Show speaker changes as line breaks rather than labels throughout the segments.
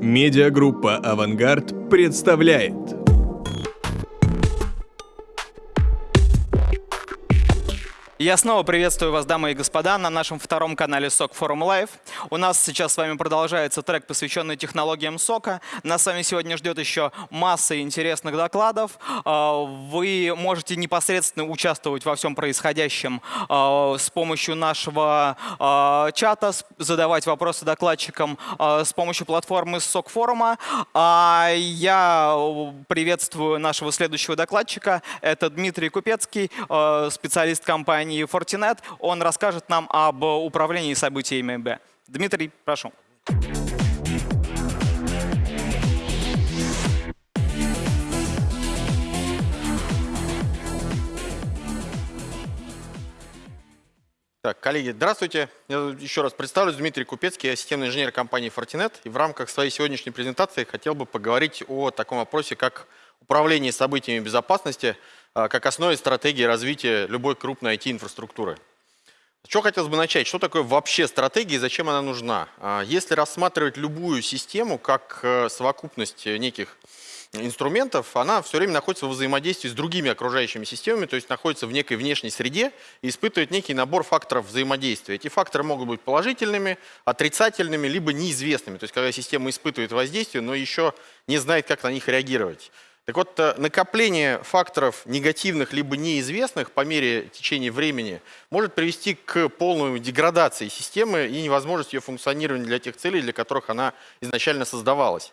Медиагруппа «Авангард» представляет.
Я снова приветствую вас, дамы и господа, на нашем втором канале SOC Forum Live. У нас сейчас с вами продолжается трек, посвященный технологиям сока. Нас с вами сегодня ждет еще масса интересных докладов. А, вы можете непосредственно участвовать во всем происходящем а, с помощью нашего а, чата, задавать вопросы докладчикам с помощью платформы SOC форума. Я приветствую нашего следующего докладчика. Это Дмитрий Купецкий, специалист компании компании Fortinet. Он расскажет нам об управлении событиями Б. Дмитрий, прошу.
Так, коллеги, здравствуйте. Я еще раз представлюсь, Дмитрий Купецкий, я системный инженер компании Fortinet. И в рамках своей сегодняшней презентации хотел бы поговорить о таком вопросе, как управление событиями безопасности – как основе стратегии развития любой крупной IT-инфраструктуры. Что хотелось бы начать? Что такое вообще стратегия и зачем она нужна? А, если рассматривать любую систему как э, совокупность неких инструментов, она все время находится в взаимодействии с другими окружающими системами, то есть находится в некой внешней среде и испытывает некий набор факторов взаимодействия. Эти факторы могут быть положительными, отрицательными, либо неизвестными. То есть когда система испытывает воздействие, но еще не знает, как на них реагировать. Так вот, э, накопление факторов негативных либо неизвестных по мере течения времени может привести к полной деградации системы и невозможности ее функционирования для тех целей, для которых она изначально создавалась.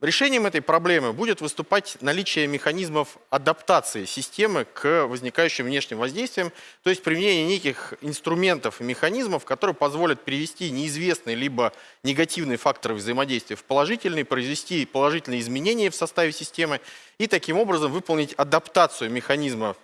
Решением этой проблемы будет выступать наличие механизмов адаптации системы к возникающим внешним воздействиям, то есть применение неких инструментов и механизмов, которые позволят перевести неизвестные либо негативные факторы взаимодействия в положительные, произвести положительные изменения в составе системы и таким образом выполнить адаптацию механизмов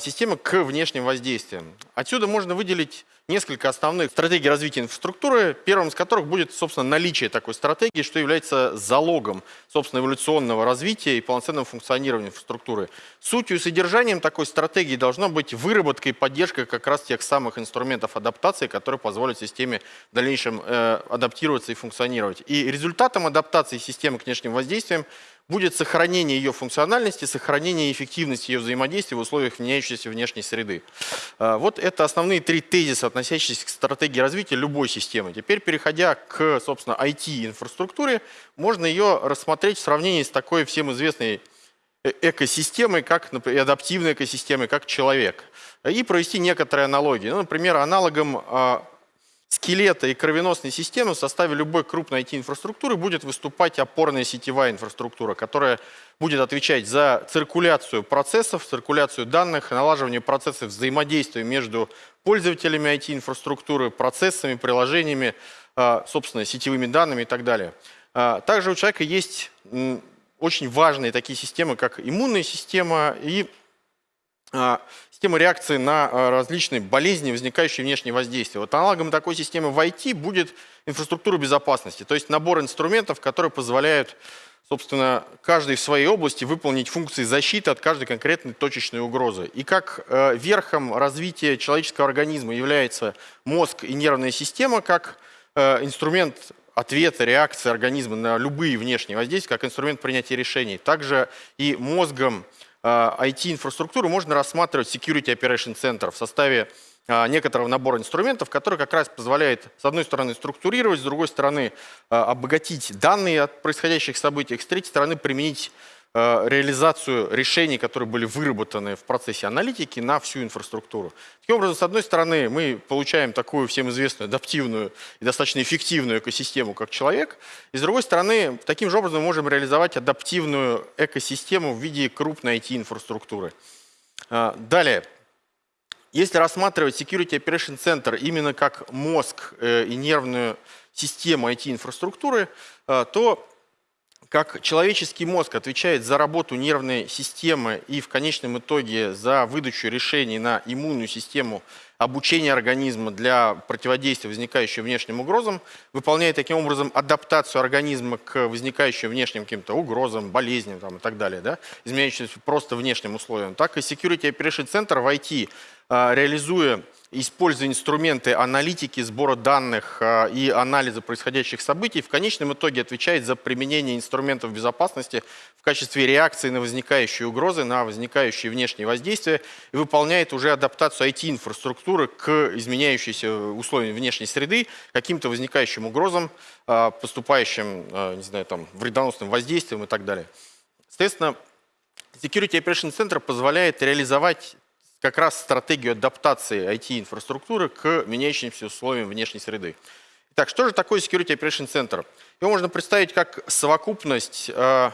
системы к внешним воздействиям. Отсюда можно выделить несколько основных стратегий развития инфраструктуры, первым из которых будет, собственно, наличие такой стратегии, что является залогом, собственно, эволюционного развития и полноценного функционирования инфраструктуры. Сутью и содержанием такой стратегии должно быть выработка и поддержка как раз тех самых инструментов адаптации, которые позволят системе в дальнейшем э, адаптироваться и функционировать. И результатом адаптации системы к внешним воздействиям будет сохранение ее функциональности, сохранение эффективности ее взаимодействия в условиях меняющейся внешней среды. А, вот это основные три тезиса, относящиеся к стратегии развития любой системы. Теперь, переходя к, собственно, IT-инфраструктуре, можно ее рассмотреть в сравнении с такой всем известной э, экосистемой, как например, адаптивной экосистемой, как человек. И провести некоторые аналогии. Ну, например, аналогом а, скелета и кровеносной системы в составе любой крупной IT-инфраструктуры будет выступать опорная сетевая инфраструктура, которая будет отвечать за циркуляцию процессов, циркуляцию данных, налаживание процессов взаимодействия между пользователями IT-инфраструктуры, процессами, приложениями, а, собственно, сетевыми данными и так далее. А, также у человека есть очень важные такие системы, как иммунная система и а, система реакции на а, различные болезни, возникающие внешние воздействия. Вот аналогом такой системы в IT будет инфраструктура безопасности, то есть набор инструментов, которые позволяют, собственно, каждый в своей области выполнить функции защиты от каждой конкретной точечной угрозы. И как э, верхом развития человеческого организма является мозг и нервная система, как э, инструмент ответа, реакции организма на любые внешние воздействия, как инструмент принятия решений. Также и мозгом IT-инфраструктуру можно рассматривать Security Operation Center в составе а, некоторого набора инструментов, который как раз позволяет, с одной стороны, структурировать, с другой стороны, а, обогатить данные от происходящих событий, с третьей стороны, применить Э, реализацию решений, которые были выработаны в процессе аналитики на всю инфраструктуру. Таким образом, с одной стороны, мы получаем такую всем известную адаптивную и достаточно эффективную экосистему, как человек, и с другой стороны, таким же образом мы можем реализовать адаптивную экосистему в виде крупной IT-инфраструктуры. Э, далее, если рассматривать Security Operation Center именно как мозг э, и нервную систему IT-инфраструктуры, то как человеческий мозг отвечает за работу нервной системы и в конечном итоге за выдачу решений на иммунную систему обучение организма для противодействия возникающим внешним угрозам, выполняет таким образом адаптацию организма к возникающим внешним каким-то угрозам, болезням там, и так далее, да, изменяющимся просто внешним условиям, так и Security Operation Center в IT, а, реализуя используя инструменты аналитики, сбора данных а, и анализа происходящих событий, в конечном итоге отвечает за применение инструментов безопасности в качестве реакции на возникающие угрозы, на возникающие внешние воздействия и выполняет уже адаптацию IT-инфраструктуры к изменяющейся условиям внешней среды, каким-то возникающим угрозам, а, поступающим не знаю, там, вредоносным воздействием и так далее. Соответственно, Security Operation Center позволяет реализовать как раз стратегию адаптации IT-инфраструктуры к меняющимся условиям внешней среды. Итак, что же такое Security Operation Center? Его можно представить как совокупность э,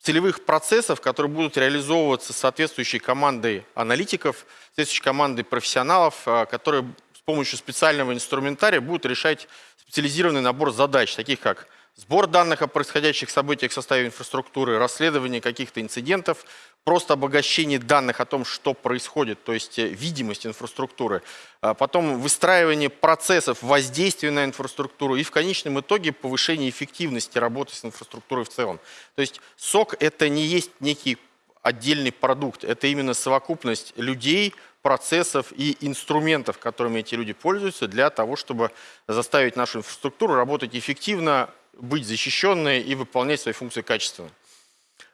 целевых процессов, которые будут реализовываться соответствующей командой аналитиков, соответствующей командой профессионалов, э, которые с помощью специального инструментария будут решать специализированный набор задач, таких как сбор данных о происходящих событиях в составе инфраструктуры, расследование каких-то инцидентов, просто обогащение данных о том, что происходит, то есть э, видимость инфраструктуры, а потом выстраивание процессов воздействия на инфраструктуру и в конечном итоге повышение эффективности работы с инфраструктурой в целом. То есть сок это не есть некий отдельный продукт, это именно совокупность людей, процессов и инструментов, которыми эти люди пользуются для того, чтобы заставить нашу инфраструктуру работать эффективно, быть защищенной и выполнять свои функции качественно.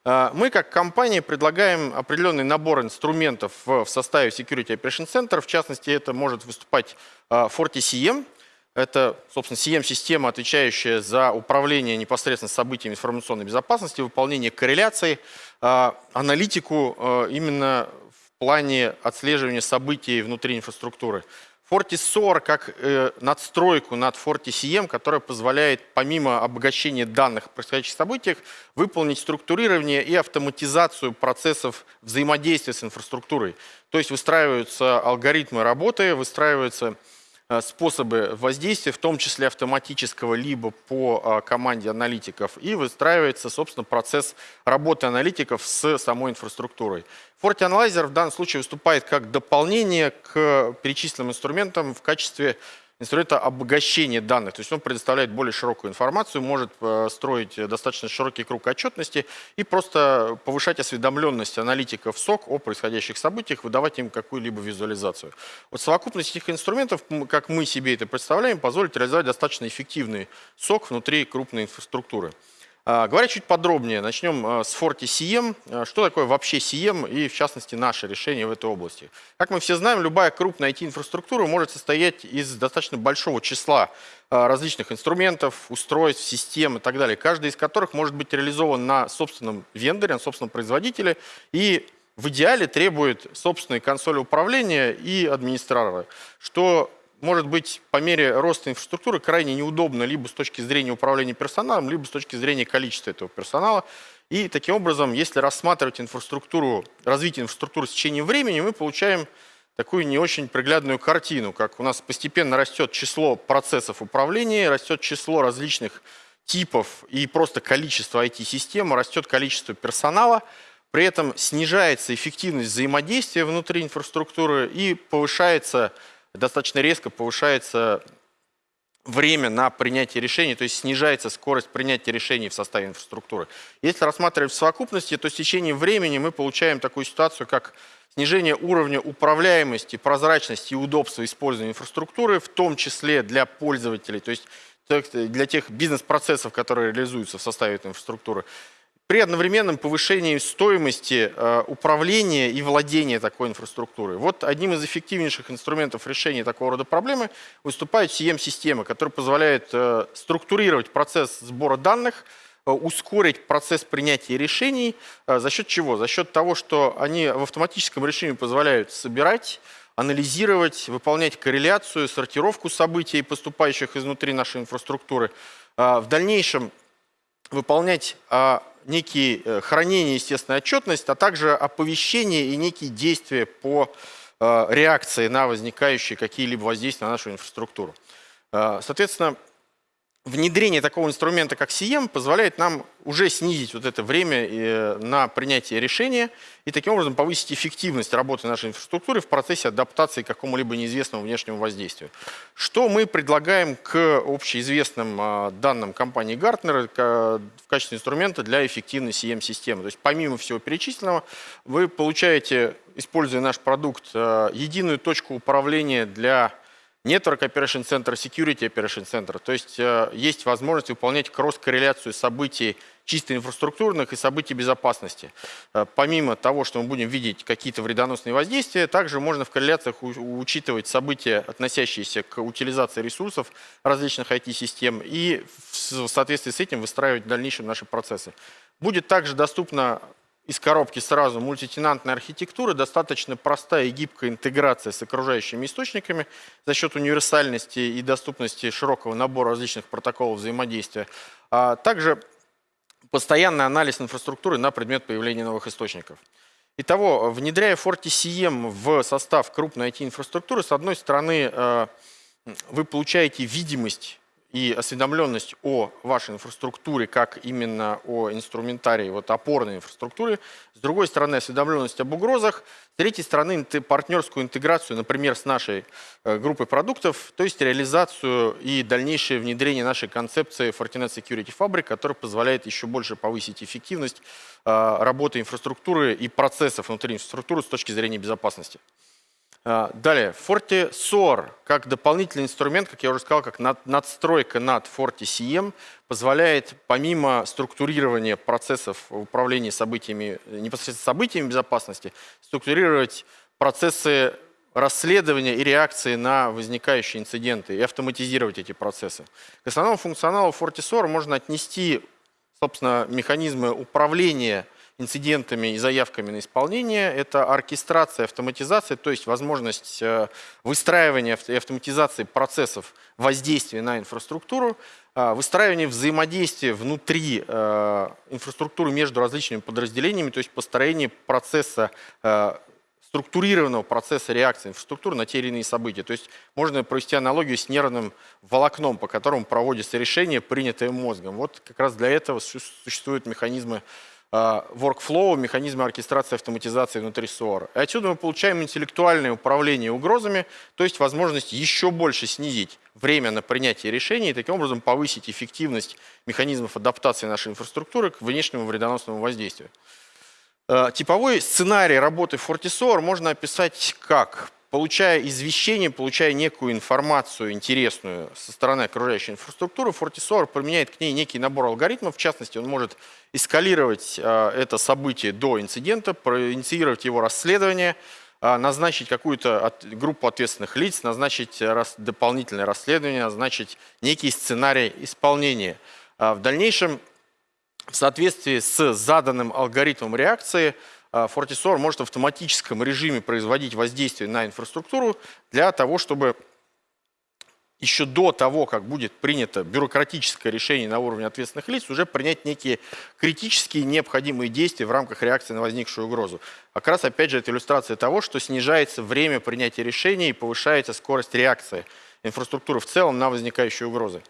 А, мы как компания предлагаем определенный набор инструментов в составе Security Operation Center. В частности, это может выступать а, FortiCM. Это, собственно, CM-система, отвечающая за управление непосредственно событиями информационной безопасности, выполнение корреляций, а, аналитику именно в плане отслеживания событий внутри инфраструктуры. FortiSOAR как э, надстройку над FortiCM, которая позволяет помимо обогащения данных о происходящих событиях выполнить структурирование и автоматизацию процессов взаимодействия с инфраструктурой. То есть выстраиваются алгоритмы работы, выстраиваются способы воздействия, в том числе автоматического, либо по э, команде аналитиков, и выстраивается, собственно, процесс работы аналитиков с самой инфраструктурой. FortiAnalyzer в данном случае выступает как дополнение к перечисленным инструментам в качестве инструмента обогащения данных. То есть он предоставляет более широкую информацию, может э, строить достаточно широкий круг отчетности и просто повышать осведомленность аналитиков СОК о происходящих событиях, выдавать им какую-либо визуализацию. Вот совокупность этих инструментов, как мы себе это представляем, позволит реализовать достаточно эффективный СОК внутри крупной инфраструктуры. А, говоря чуть подробнее, начнем а, с Forti CM. А, что такое вообще CM и, в частности, наше решение в этой области? Как мы все знаем, любая крупная IT-инфраструктура может состоять из достаточно большого числа различных инструментов, устройств, систем и так далее, каждый из которых может быть реализован на собственном вендоре, на собственном производителе и в идеале требует собственной консоли управления и администратора, что может быть по мере роста инфраструктуры крайне неудобно либо с точки зрения управления персоналом, либо с точки зрения количества этого персонала. И таким образом, если рассматривать инфраструктуру, развитие инфраструктуры с течением времени, мы получаем такую не очень приглядную картину, как у нас постепенно растет число процессов управления, растет число различных типов и просто количество IT-систем, растет количество персонала, при этом снижается эффективность взаимодействия внутри инфраструктуры и повышается достаточно резко повышается время на принятие решений, то есть снижается скорость принятия решений в составе инфраструктуры. Если рассматривать в совокупности, то с течением времени мы получаем такую ситуацию, как снижение уровня управляемости, прозрачности и удобства использования инфраструктуры, в том числе для пользователей, то есть для тех бизнес-процессов, которые реализуются в составе этой инфраструктуры при одновременном повышении стоимости э, управления и владения такой инфраструктурой. Вот одним из эффективнейших инструментов решения такого рода проблемы выступает CM-система, которая позволяет э, структурировать процесс сбора данных, э, ускорить процесс принятия решений. За счет чего? За счет того, что они в автоматическом режиме позволяют собирать, анализировать, выполнять корреляцию, сортировку событий, поступающих изнутри нашей инфраструктуры. В дальнейшем выполнять некие э, хранение естественной отчетность, а также оповещение и некие действия по э, реакции на возникающие какие-либо воздействия на нашу инфраструктуру. Э, соответственно, внедрение такого инструмента, как CM, позволяет нам уже снизить вот это время э, на принятие решения и таким образом повысить эффективность работы нашей инфраструктуры в процессе адаптации к какому-либо неизвестному внешнему воздействию. Что мы предлагаем к общеизвестным а, данным компании Gartner в качестве инструмента для эффективной CM-системы? То есть помимо всего перечисленного, вы получаете, используя наш продукт, э, единую точку управления для Network Operation Center, Security Operation Center. То есть э, есть возможность выполнять кросс-корреляцию событий чисто инфраструктурных и событий безопасности. Э, помимо того, что мы будем видеть какие-то вредоносные воздействия, также можно в корреляциях учитывать события, относящиеся к утилизации ресурсов различных IT-систем и в соответствии с этим выстраивать в дальнейшем наши процессы. Будет также доступно из коробки сразу мультитенантная архитектура, достаточно простая и гибкая интеграция с окружающими источниками за счет универсальности и доступности широкого набора различных протоколов взаимодействия. А также постоянный анализ инфраструктуры на предмет появления новых источников. Итого, внедряя FortiCM в состав крупной IT-инфраструктуры, с одной стороны, э, вы получаете видимость и осведомленность о вашей инфраструктуре, как именно о инструментарии, вот опорной инфраструктуре. С другой стороны, осведомленность об угрозах. С третьей стороны, партнерскую интеграцию, например, с нашей э, группой продуктов, то есть реализацию и дальнейшее внедрение нашей концепции Fortinet Security Fabric, которая позволяет еще больше повысить эффективность э, работы инфраструктуры и процессов внутри инфраструктуры с точки зрения безопасности. А, далее, FortiSOAR как дополнительный инструмент, как я уже сказал, как надстройка над FortiCM, позволяет помимо структурирования процессов управления событиями, непосредственно событиями безопасности, структурировать процессы расследования и реакции на возникающие инциденты и автоматизировать эти процессы. К основному функционалу FortiSOAR можно отнести, собственно, механизмы управления инцидентами и заявками на исполнение. Это оркестрация, автоматизация, то есть возможность э, выстраивания и автоматизации процессов воздействия на инфраструктуру, э, выстраивание взаимодействия внутри э, инфраструктуры между различными подразделениями, то есть построение процесса структурированного процесса реакции инфраструктуры на те или иные события. То есть можно провести аналогию с нервным волокном, по которому проводится решение, принятое мозгом. Вот как раз для этого существуют механизмы workflow, механизмы оркестрации автоматизации внутри SOAR. И отсюда мы получаем интеллектуальное управление угрозами, то есть возможность еще больше снизить время на принятие решений и таким образом повысить эффективность механизмов адаптации нашей инфраструктуры к внешнему вредоносному воздействию. А, типовой сценарий работы FortiSOAR можно описать как получая извещение, получая некую информацию интересную со стороны окружающей инфраструктуры, FortiSOAR применяет к ней некий набор алгоритмов. В частности, он может эскалировать а, это событие до инцидента, проинициировать его расследование, а, назначить какую-то от, группу ответственных лиц, назначить рас, дополнительное расследование, назначить некий сценарий исполнения. В дальнейшем, в соответствии с заданным алгоритмом реакции, а, FortiSOAR может в автоматическом режиме производить воздействие на инфраструктуру для того, чтобы еще до того, как будет принято бюрократическое решение на уровне ответственных лиц, уже принять некие критические необходимые действия в рамках реакции на возникшую угрозу. Как раз, опять же, это иллюстрация того, что снижается время принятия решений и повышается скорость реакции инфраструктуры в целом на возникающие угрозы.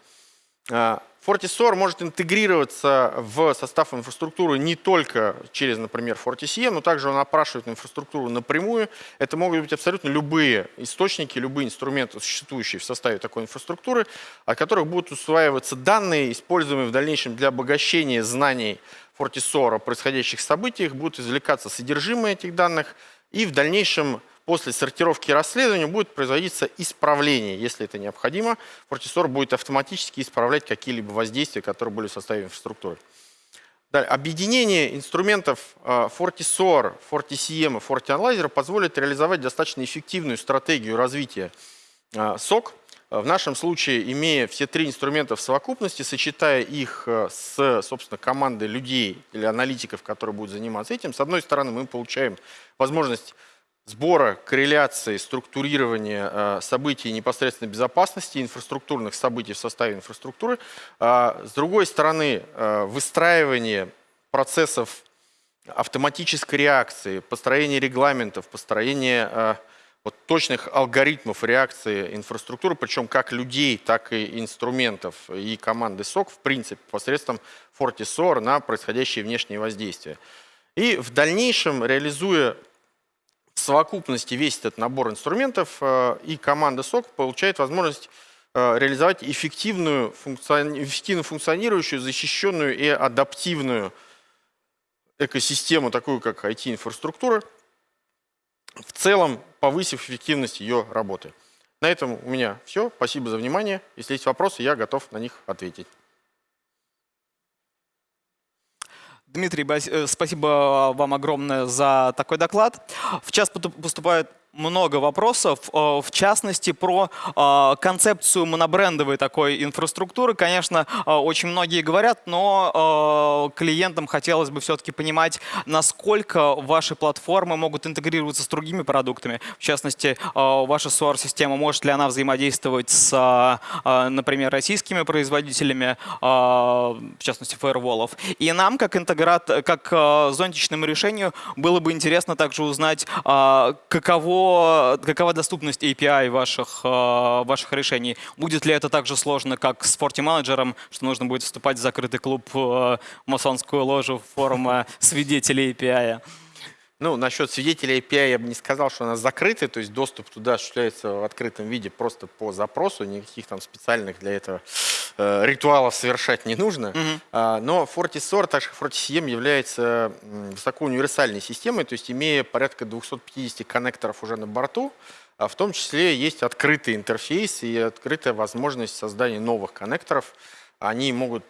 А, FortiSOAR может интегрироваться в состав инфраструктуры не только через, например, FortiCM, но также он опрашивает инфраструктуру напрямую. Это могут быть абсолютно любые источники, любые инструменты, существующие в составе такой инфраструктуры, от которых будут усваиваться данные, используемые в дальнейшем для обогащения знаний FortiSOAR о происходящих событиях, будут извлекаться содержимое этих данных и в дальнейшем после сортировки расследования будет производиться исправление. Если это необходимо, FortiSOAR будет автоматически исправлять какие-либо воздействия, которые были в составе инфраструктуры. Далее, объединение инструментов э, FortiSOAR, FortiCM и FortiAnalyzer позволит реализовать достаточно эффективную стратегию развития SOC. Э, в нашем случае, имея все три инструмента в совокупности, сочетая их э, с, собственно, командой людей или аналитиков, которые будут заниматься этим, с одной стороны, мы получаем возможность сбора, корреляции, структурирования э, событий непосредственно безопасности, инфраструктурных событий в составе инфраструктуры. А, с другой стороны, э, выстраивание процессов автоматической реакции, построение регламентов, построение э, вот, точных алгоритмов реакции инфраструктуры, причем как людей, так и инструментов и команды SOC, в принципе, посредством FortiSOAR на происходящие внешние воздействия. И в дальнейшем, реализуя в совокупности весь этот набор инструментов, э, и команда SOC получает возможность э, реализовать эффективную, эффективно функционирующую, защищенную и адаптивную экосистему, такую как IT-инфраструктура, в целом повысив эффективность ее работы. На этом у меня все. Спасибо за внимание. Если есть вопросы, я готов на них ответить.
Дмитрий, э, спасибо вам огромное за такой доклад. В час поступает много вопросов, э, в частности, про э, концепцию монобрендовой такой инфраструктуры. Конечно, э, очень многие говорят, но клиентам хотелось бы все-таки понимать, насколько ваши платформы могут интегрироваться с другими продуктами. В частности, ваша SOAR-система, может ли она взаимодействовать с, например, российскими производителями, в частности, фаерволов. И нам, как интеграт, как зонтичному решению, было бы интересно также узнать, каково какова доступность API ваших, э, ваших решений? Будет ли это так же сложно, как с Forti Manager, что нужно будет вступать в закрытый клуб э, масонскую ложу форума свидетелей API?
Ну, насчет свидетелей API я бы не сказал, что она закрытая, то есть доступ туда осуществляется в открытом виде просто по запросу, никаких там специальных для этого э, ритуалов совершать не нужно. Mm -hmm. но FortiSOAR, так же как FortiCM, является высоко универсальной системой, то есть имея порядка 250 коннекторов уже на борту, а в том числе есть открытый интерфейс и открытая возможность создания новых коннекторов. Они могут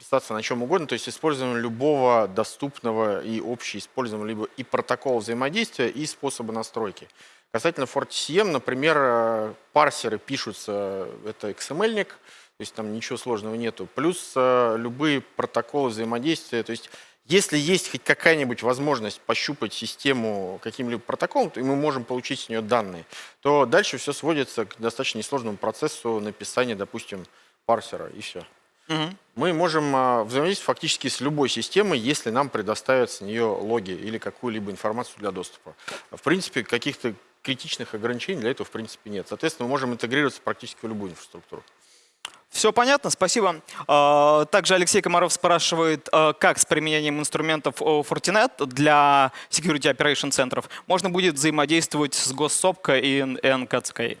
э, писаться на чем угодно, то есть используем любого доступного и общеиспользуемого либо и протокола взаимодействия, и способа настройки. Касательно FortiCM, например, э, парсеры пишутся, это XML-ник, то есть там ничего сложного нету, плюс э, любые протоколы взаимодействия, то есть если есть хоть какая-нибудь возможность пощупать систему каким-либо протоколом, и мы можем получить с нее данные, то дальше все сводится к достаточно несложному процессу написания, допустим, парсера, и все. Угу. Мы можем а, взаимодействовать фактически с любой системой, если нам предоставят с нее логи или какую-либо информацию для доступа. В принципе, каких-то критичных ограничений для этого в принципе нет. Соответственно, мы можем интегрироваться практически в любую инфраструктуру.
Все понятно, спасибо. А, также Алексей Комаров спрашивает, а, как с применением инструментов Fortinet для Security Operation центров можно будет взаимодействовать с госсопкой и НКЦК?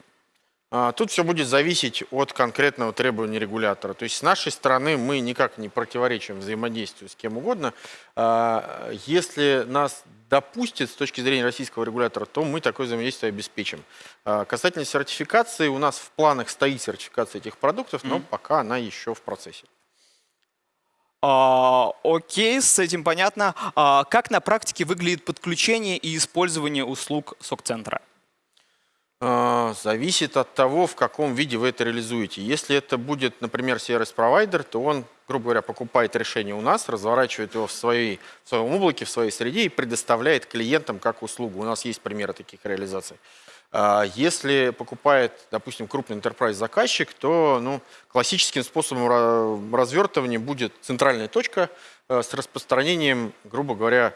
А, тут все будет зависеть от конкретного требования регулятора. То есть с нашей стороны мы никак не противоречим взаимодействию с кем угодно. А, если нас допустит с точки зрения российского регулятора, то мы такое взаимодействие обеспечим. А, касательно сертификации, у нас в планах стоит сертификация этих продуктов, но mm -hmm. пока она еще в процессе.
А, окей, с этим понятно. А, как на практике выглядит подключение и использование услуг СОК-центра?
А, зависит от того, в каком виде вы это реализуете. Если это будет, например, сервис-провайдер, то он, грубо говоря, покупает решение у нас, разворачивает его в, своей, в своем облаке, в своей среде и предоставляет клиентам как услугу. У нас есть примеры таких реализаций. А, если покупает, допустим, крупный enterprise заказчик, то ну, классическим способом развертывания будет центральная точка э, с распространением, грубо говоря,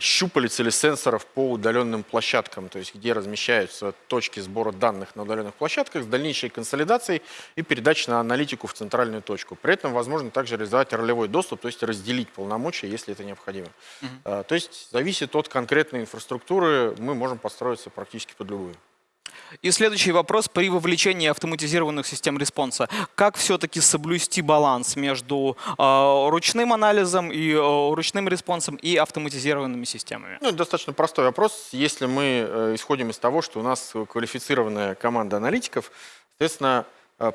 щупалец или сенсоров по удаленным площадкам, то есть где размещаются точки сбора данных на удаленных площадках с дальнейшей консолидацией и передачей на аналитику в центральную точку. При этом возможно также реализовать ролевой доступ, то есть разделить полномочия, если это необходимо. Угу. То есть зависит от конкретной инфраструктуры, мы можем подстроиться практически под любую.
И следующий вопрос при вовлечении автоматизированных систем response а. Как все-таки соблюсти баланс между э, ручным анализом и э, ручным response ом и автоматизированными системами?
Ну, достаточно простой вопрос. Если мы э, исходим из того, что у нас квалифицированная команда аналитиков, соответственно,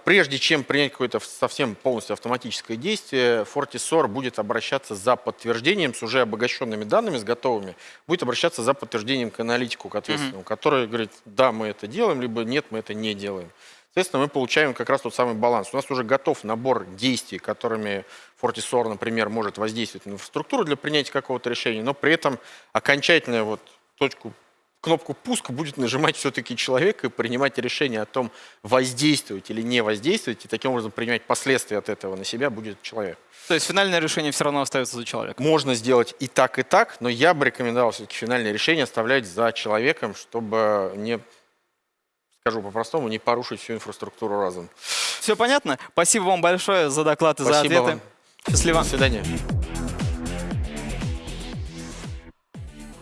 прежде чем принять какое-то совсем полностью автоматическое действие, FortiSOAR будет обращаться за подтверждением с уже обогащенными данными, с готовыми, будет обращаться за подтверждением к аналитику, к ответственному, mm -hmm. который говорит, да, мы это делаем, либо нет, мы это не делаем. Соответственно, мы получаем как раз тот самый баланс. У нас уже готов набор действий, которыми FortiSOAR, например, может воздействовать на инфраструктуру для принятия какого-то решения, но при этом окончательную вот точку кнопку пуск будет нажимать все-таки человек и принимать решение о том, воздействовать или не воздействовать, и таким образом принимать последствия от этого на себя будет человек.
То есть финальное решение все равно остается за человеком.
Можно сделать и так, и так, но я бы рекомендовал все-таки финальное решение оставлять за человеком, чтобы не, скажу по-простому, не порушить всю инфраструктуру разом.
Все понятно? Спасибо вам большое за доклад и за
Спасибо
ответы.
вам.
Счастливо.
До свидания.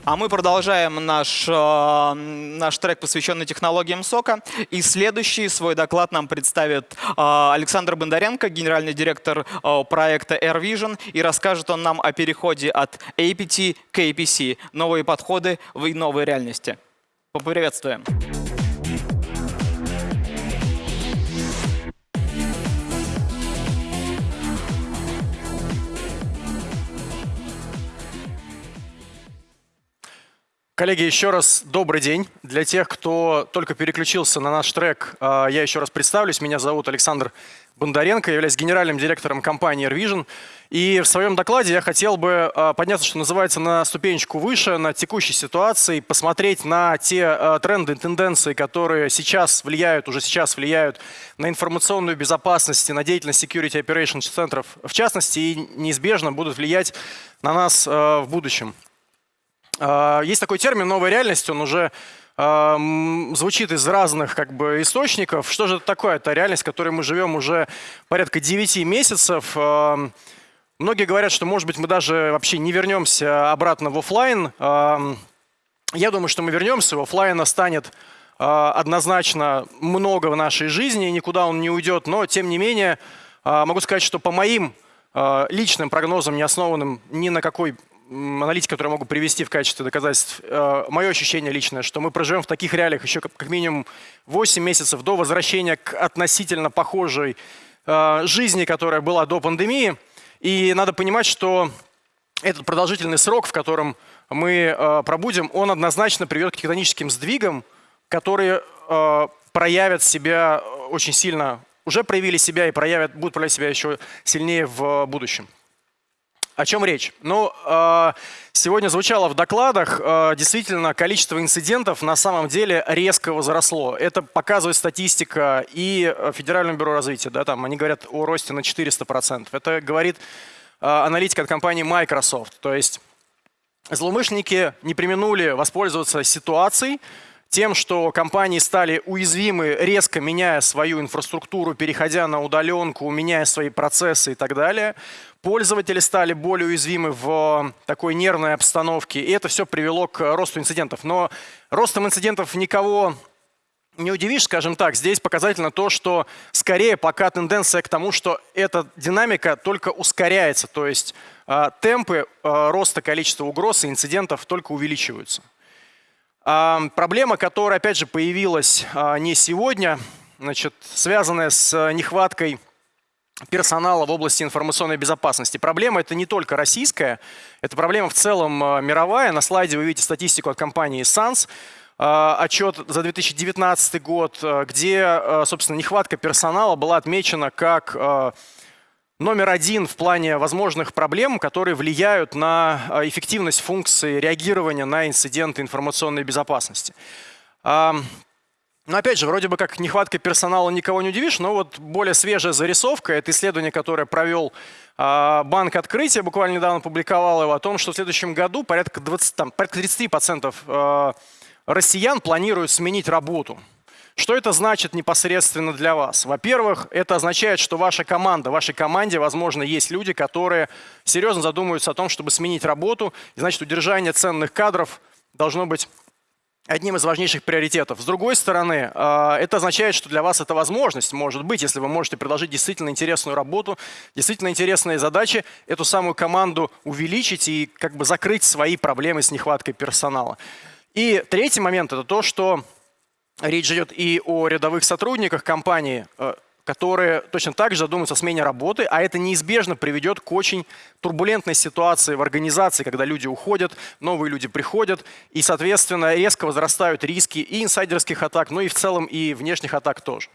А мы продолжаем наш, э, наш трек, посвященный технологиям сока. И следующий свой доклад нам представит э, Александр Бондаренко, генеральный директор э, проекта AirVision. И расскажет он нам о переходе от APT к APC. Новые подходы в новой реальности. Поприветствуем.
Коллеги, еще раз добрый день. Для тех, кто только переключился на наш трек, э, я еще раз представлюсь. Меня зовут Александр Бондаренко, я являюсь генеральным директором компании AirVision. И в своем докладе я хотел бы э, подняться, что называется, на ступенечку выше, на текущей ситуации, посмотреть на те э, тренды, тенденции, которые сейчас влияют, уже сейчас влияют на информационную безопасность на деятельность Security Operations центров, в частности, и неизбежно будут влиять на нас в будущем. А, есть такой термин «новая реальность», он уже а, звучит из разных как бы, источников. Что же это такое? Это реальность, в которой мы живем уже порядка 9 месяцев. А, многие говорят, что, может быть, мы даже вообще не вернемся обратно в офлайн. Я думаю, что мы вернемся. Офлайна станет однозначно много в нашей жизни, никуда он не уйдет. Но, тем не менее, могу сказать, что по моим личным прогнозам, не основанным ни на какой аналитики, которые я могу привести в качестве доказательств, э, мое ощущение личное, что мы проживем в таких реалиях еще как минимум 8 месяцев до возвращения к относительно похожей э, жизни, которая была до пандемии. И надо понимать, что этот продолжительный срок, в котором мы э, пробудем, он однозначно приведет к тектоническим сдвигам, которые проявят себя очень сильно, уже проявили себя и проявят, будут проявлять себя еще сильнее в будущем. О чем речь? Ну, э, сегодня звучало в докладах, э, действительно, количество инцидентов на самом деле резко возросло. Это показывает статистика и э, Федерального бюро развития. Да, там они говорят о росте на 400%. Это говорит аналитика от компании Microsoft. То есть злоумышленники не применули воспользоваться ситуацией, тем, что компании стали уязвимы, резко меняя свою инфраструктуру, переходя на удаленку, меняя свои процессы и так далее. Пользователи стали более уязвимы в такой нервной обстановке, и это все привело к росту инцидентов. Но ростом инцидентов никого не удивишь, скажем так. Здесь показательно то, что скорее пока тенденция к тому, что эта динамика только ускоряется, то есть э, темпы э, роста количества угроз и инцидентов только увеличиваются. Проблема, которая, опять же, появилась а, не сегодня, значит, связанная с нехваткой персонала в области информационной безопасности. Проблема это не только российская, это проблема в целом а, мировая. На слайде вы видите статистику от компании SANS, а, отчет за 2019 год, где, собственно, нехватка персонала была отмечена как номер один в плане возможных проблем, которые влияют на а, эффективность функции реагирования на инциденты информационной безопасности. Но опять же, вроде бы как нехватка персонала никого не удивишь, но вот более свежая зарисовка, это исследование, которое провел а, Банк Открытия, буквально недавно публиковал его, о том, что в следующем году порядка, 20, там, порядка 30% а, россиян планируют сменить работу. Что это значит непосредственно для вас? Во-первых, это означает, что ваша команда, в вашей команде, возможно, есть люди, которые серьезно задумываются о том, чтобы сменить работу. И значит, удержание ценных кадров должно быть одним из важнейших приоритетов. С другой стороны, а, это означает, что для вас это возможность, может быть, если вы можете предложить действительно интересную работу, действительно интересные задачи, эту самую команду увеличить и как бы закрыть свои проблемы с нехваткой персонала. И третий момент – это то, что Речь идет и о рядовых сотрудниках компании, э, которые точно так же задумываются о смене работы, а это неизбежно приведет к очень турбулентной ситуации в организации, когда люди уходят, новые люди приходят, и, соответственно, резко возрастают риски и инсайдерских атак, но и в целом и внешних атак тоже.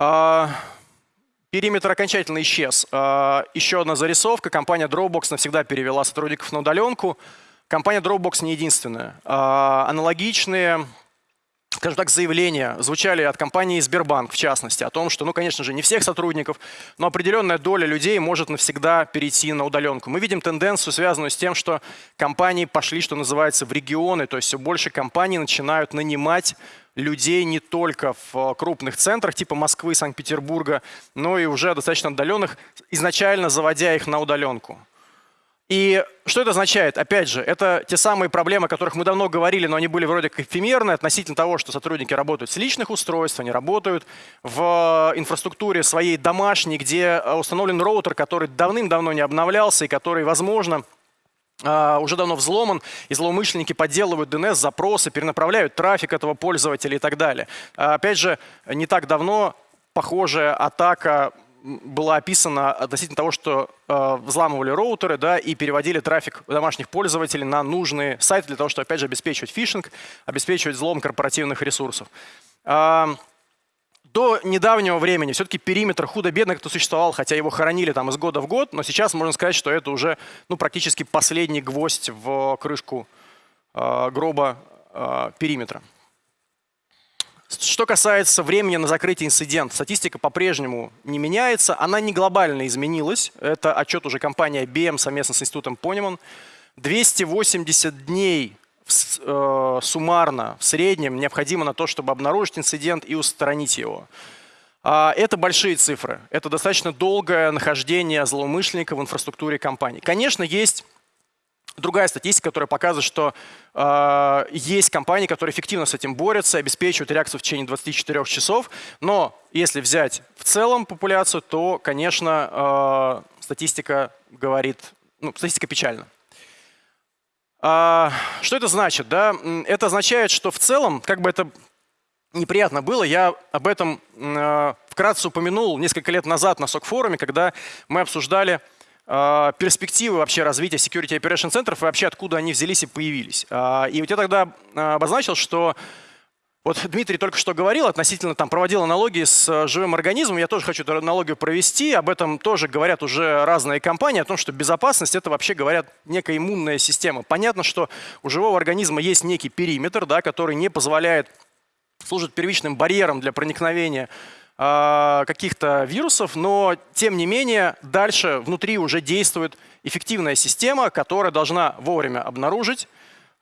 А, периметр окончательно исчез. А, еще одна зарисовка. Компания Dropbox навсегда перевела сотрудников на удаленку. компания Dropbox не единственная. А, аналогичные скажем так, заявления звучали от компании Сбербанк, в частности, о том, что, ну, конечно же, не всех сотрудников, но определенная доля людей может навсегда перейти на удаленку. Мы видим тенденцию, связанную с тем, что компании пошли, что называется, в регионы, то есть все больше компаний начинают нанимать людей не только в крупных центрах типа Москвы, Санкт-Петербурга, но и уже достаточно отдаленных, изначально заводя их на удаленку. И что это означает? Опять же, это те самые проблемы, о которых мы давно говорили, но они были вроде как эфемерны относительно того, что сотрудники работают с личных устройств, они работают в инфраструктуре своей домашней, где установлен роутер, который давным-давно не обновлялся и который, возможно, а, уже давно взломан, и злоумышленники подделывают DNS-запросы, перенаправляют трафик этого пользователя и так далее. Опять же, не так давно похожая атака была описана относительно того, что э, взламывали роутеры да, и переводили трафик домашних пользователей на нужные сайты для того, чтобы, опять же, обеспечивать фишинг, обеспечивать взлом корпоративных ресурсов. Э, до недавнего времени все-таки периметр худо-бедно как-то существовал, хотя его хоронили там из года в год, но сейчас можно сказать, что это уже ну, практически последний гвоздь в крышку э, гроба э, периметра. Что касается времени на закрытие инцидента, статистика по-прежнему не меняется, она не глобально изменилась. Это отчет уже компании IBM совместно с институтом Ponemon. 280 дней э, суммарно, в среднем, необходимо на то, чтобы обнаружить инцидент и устранить его. А, это большие цифры. Это достаточно долгое нахождение злоумышленника в инфраструктуре компании. Конечно, есть Другая статистика, которая показывает, что э, есть компании, которые эффективно с этим борются, обеспечивают реакцию в течение 24 часов. Но если взять в целом популяцию, то, конечно, э, статистика говорит, ну, статистика печальна. А, что это значит? Да? Это означает, что в целом, как бы это неприятно было, я об этом э, вкратце упомянул несколько лет назад на СОК-форуме, когда мы обсуждали перспективы вообще развития Security Operation центров и вообще откуда они взялись и появились. А, и вот я тогда а, обозначил, что вот Дмитрий только что говорил относительно, там проводил аналогии с живым организмом. Я тоже хочу эту аналогию провести. Об этом тоже говорят уже разные компании, о том, что безопасность это вообще говорят некая иммунная система. Понятно, что у живого организма есть некий периметр, да, который не позволяет служить первичным барьером для проникновения а, каких-то вирусов, но тем не менее дальше внутри уже действует эффективная система, которая должна вовремя обнаружить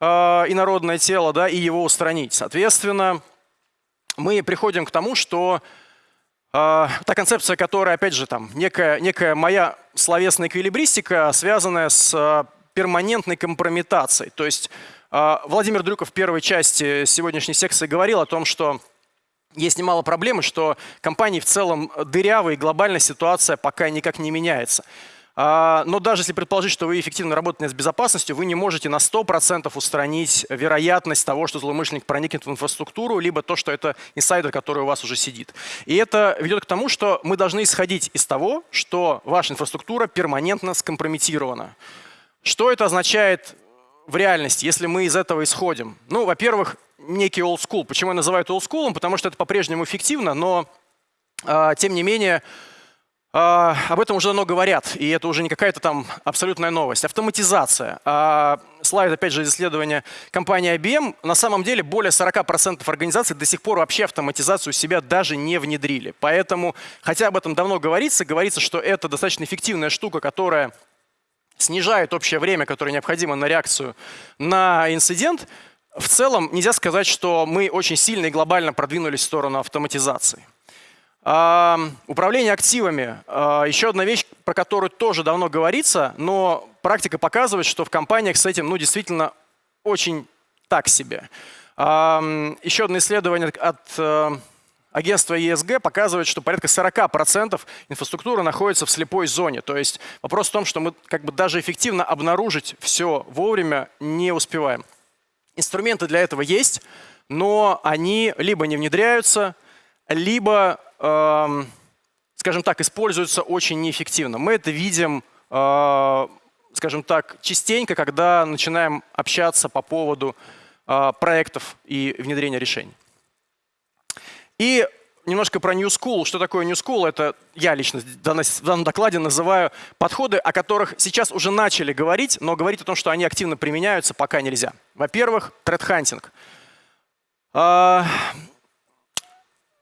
э, инородное тело да, и его устранить. Соответственно, мы приходим к тому, что э, та концепция, которая, опять же, там, некая, некая моя словесная эквилибристика, связанная с э, перманентной компрометацией. То есть э, Владимир Дрюков в первой части сегодняшней секции говорил о том, что есть немало проблем, что компании в целом дырявые, глобальная ситуация пока никак не меняется. А, но даже если предположить, что вы эффективно работаете с безопасностью, вы не можете на 100% устранить вероятность того, что злоумышленник проникнет в инфраструктуру, либо то, что это инсайдер, который у вас уже сидит. И это ведет к тому, что мы должны исходить из того, что ваша инфраструктура перманентно скомпрометирована. Что это означает в реальности, если мы из этого исходим? Ну, во-первых, некий old school. Почему я называю это old school? Потому что это по-прежнему эффективно, но э, тем не менее э, об этом уже давно говорят, и это уже не какая-то там абсолютная новость. Автоматизация. Э, слайд, опять же, из исследования компании IBM. На самом деле более 40% организаций до сих пор вообще автоматизацию себя даже не внедрили. Поэтому, хотя об этом давно говорится, говорится, что это достаточно эффективная штука, которая снижает общее время, которое необходимо на реакцию на инцидент, в целом нельзя сказать, что мы очень сильно и глобально продвинулись в сторону автоматизации. Управление активами. А, еще одна вещь, про которую тоже давно говорится, но практика показывает, что в компаниях с этим ну, действительно очень так себе. Еще одно исследование от э, агентство ESG показывает, что порядка 40% инфраструктуры находится в слепой зоне. То есть вопрос в том, что мы как бы даже эффективно обнаружить все вовремя не успеваем. Инструменты для этого есть, но они либо не внедряются, либо, э, скажем так, используются очень неэффективно. Мы это видим, э, скажем так, частенько, когда начинаем общаться по поводу э, проектов и внедрения решений. И немножко про New School. Что такое New School? Это я лично в данном докладе называю подходы, о которых сейчас уже начали говорить, но говорить о том, что они активно применяются, пока нельзя. Во-первых, тред-хантинг.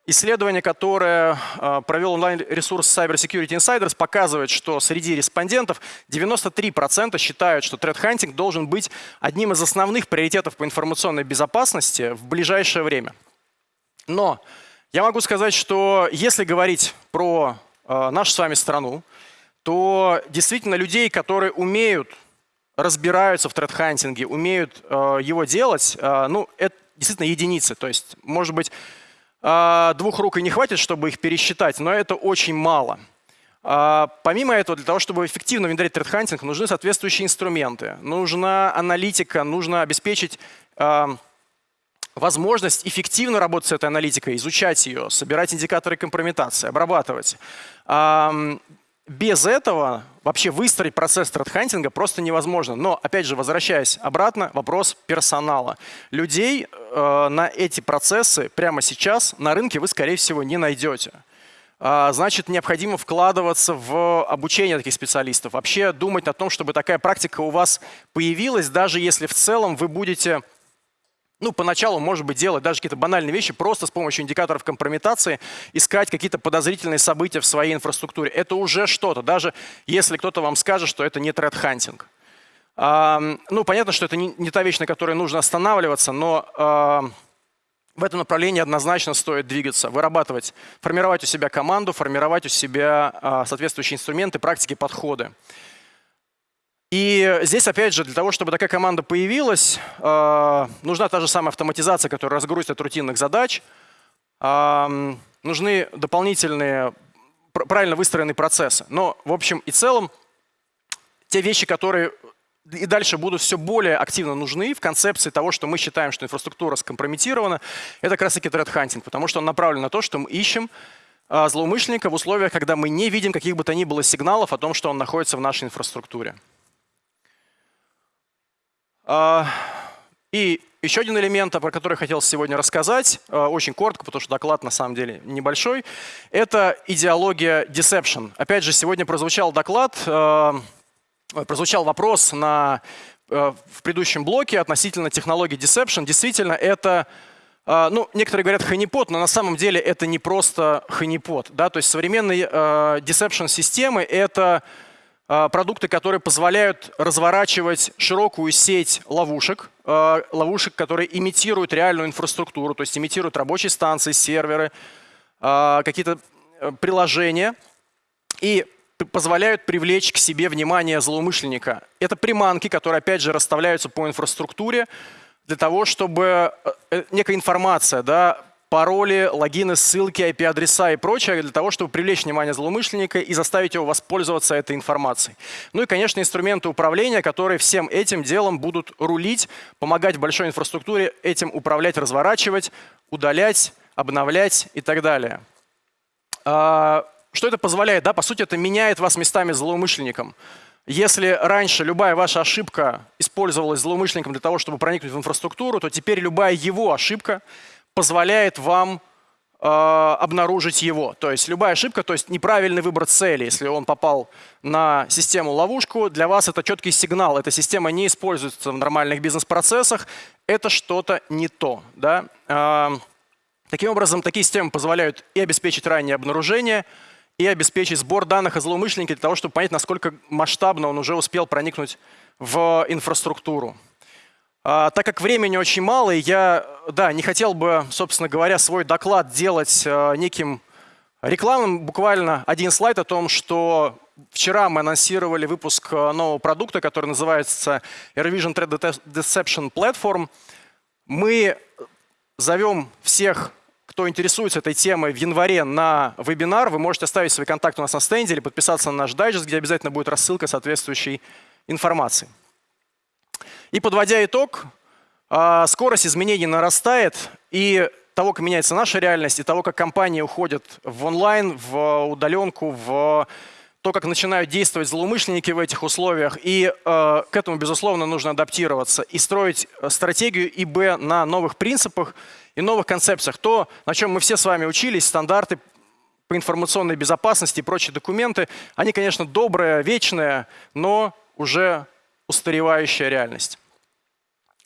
Исследование, которое э, провел онлайн-ресурс Cyber Security Insiders, показывает, что среди респондентов 93% считают, что тред-хантинг должен быть одним из основных приоритетов по информационной безопасности в ближайшее время. Но я могу сказать, что если говорить про э, нашу с вами страну, то действительно людей, которые умеют, разбираются в тред-хантинге, умеют э, его делать, э, ну, это действительно единицы. То есть, может быть, а, двух рук и не хватит, чтобы их пересчитать, но это очень мало. Помимо этого, для того, чтобы эффективно внедрять тред-хантинг, нужны соответствующие инструменты. Нужна аналитика, нужно обеспечить возможность эффективно работать с этой аналитикой, изучать ее, собирать индикаторы компрометации, обрабатывать. Без этого вообще выстроить процесс тредхантинга просто невозможно. Но, опять же, возвращаясь обратно, вопрос персонала. Людей э, на эти процессы прямо сейчас на рынке вы, скорее всего, не найдете. А, значит, необходимо вкладываться в обучение таких специалистов. Вообще думать о том, чтобы такая практика у вас появилась, даже если в целом вы будете ну, поначалу, может быть, делать даже какие-то банальные вещи просто с помощью индикаторов компрометации, искать какие-то подозрительные события в своей инфраструктуре. Это уже что-то, даже если кто-то вам скажет, что это не тред-хантинг. ну, понятно, что это не, та вещь, на которой нужно останавливаться, но в этом направлении однозначно стоит двигаться, вырабатывать, формировать у себя команду, формировать у себя а, соответствующие инструменты, практики, подходы. И здесь, опять же, для того, чтобы такая команда появилась, э, нужна та же самая автоматизация, которая разгрузит от рутинных задач. Э, нужны дополнительные, правильно выстроенные процессы. Но, в общем и целом, те вещи, которые и дальше будут все более активно нужны в концепции того, что мы считаем, что инфраструктура скомпрометирована, это как раз-таки threat потому что он направлен на то, что мы ищем э, злоумышленника в условиях, когда мы не видим каких бы то ни было сигналов о том, что он находится в нашей инфраструктуре. А, и еще один элемент, про который хотел сегодня рассказать, а, очень коротко, потому что доклад на самом деле небольшой, это идеология deception. Опять же, сегодня прозвучал доклад, а, прозвучал вопрос на, в предыдущем блоке относительно технологии deception. Действительно, это ну, некоторые говорят ханипот, но на самом деле это не просто ханипот. Да? То есть современные deception-системы — это продукты, которые позволяют разворачивать широкую сеть ловушек, а, ловушек, которые имитируют реальную инфраструктуру, то есть имитируют рабочие станции, серверы, а, какие-то э, приложения и позволяют привлечь к себе внимание злоумышленника. Это приманки, которые, опять же, расставляются по инфраструктуре для того, чтобы э, э, некая информация да, пароли, логины, ссылки, IP-адреса и прочее для того, чтобы привлечь внимание злоумышленника и заставить его воспользоваться этой информацией. Ну и, конечно, инструменты управления, которые всем этим делом будут рулить, помогать большой инфраструктуре этим управлять, разворачивать, удалять, обновлять и так далее. А, что это позволяет? Да, по сути, это меняет вас местами злоумышленником. Если раньше любая ваша ошибка использовалась злоумышленником для того, чтобы проникнуть в инфраструктуру, то теперь любая его ошибка позволяет вам э, обнаружить его. То есть любая ошибка, то есть неправильный выбор цели, если он попал на систему ловушку, для вас это четкий сигнал. Эта система не используется в нормальных бизнес-процессах, это что-то не то. Да? Э, таким образом, такие системы позволяют и обеспечить раннее обнаружение, и обеспечить сбор данных о злоумышленнике для того, чтобы понять, насколько масштабно он уже успел проникнуть в инфраструктуру. А, так как времени очень мало, я да, не хотел бы, собственно говоря, свой доклад делать а, неким рекламным. Буквально один слайд о том, что вчера мы анонсировали выпуск а, нового продукта, который называется AirVision Threat Deception Platform. Мы зовем всех, кто интересуется этой темой, в январе на вебинар. Вы можете оставить свои контакты у нас на стенде или подписаться на наш дайджест, где обязательно будет рассылка соответствующей информации. И подводя итог, а, скорость изменений нарастает, и того, как меняется наша реальность, и того, как компании уходят в онлайн, в удаленку, в то, как начинают действовать злоумышленники в этих условиях. И э, к этому, безусловно, нужно адаптироваться и строить стратегию ИБ на новых принципах и новых концепциях. То, на чем мы все с вами учились, стандарты по информационной безопасности и прочие документы, они, конечно, добрые, вечные, но уже устаревающая реальность.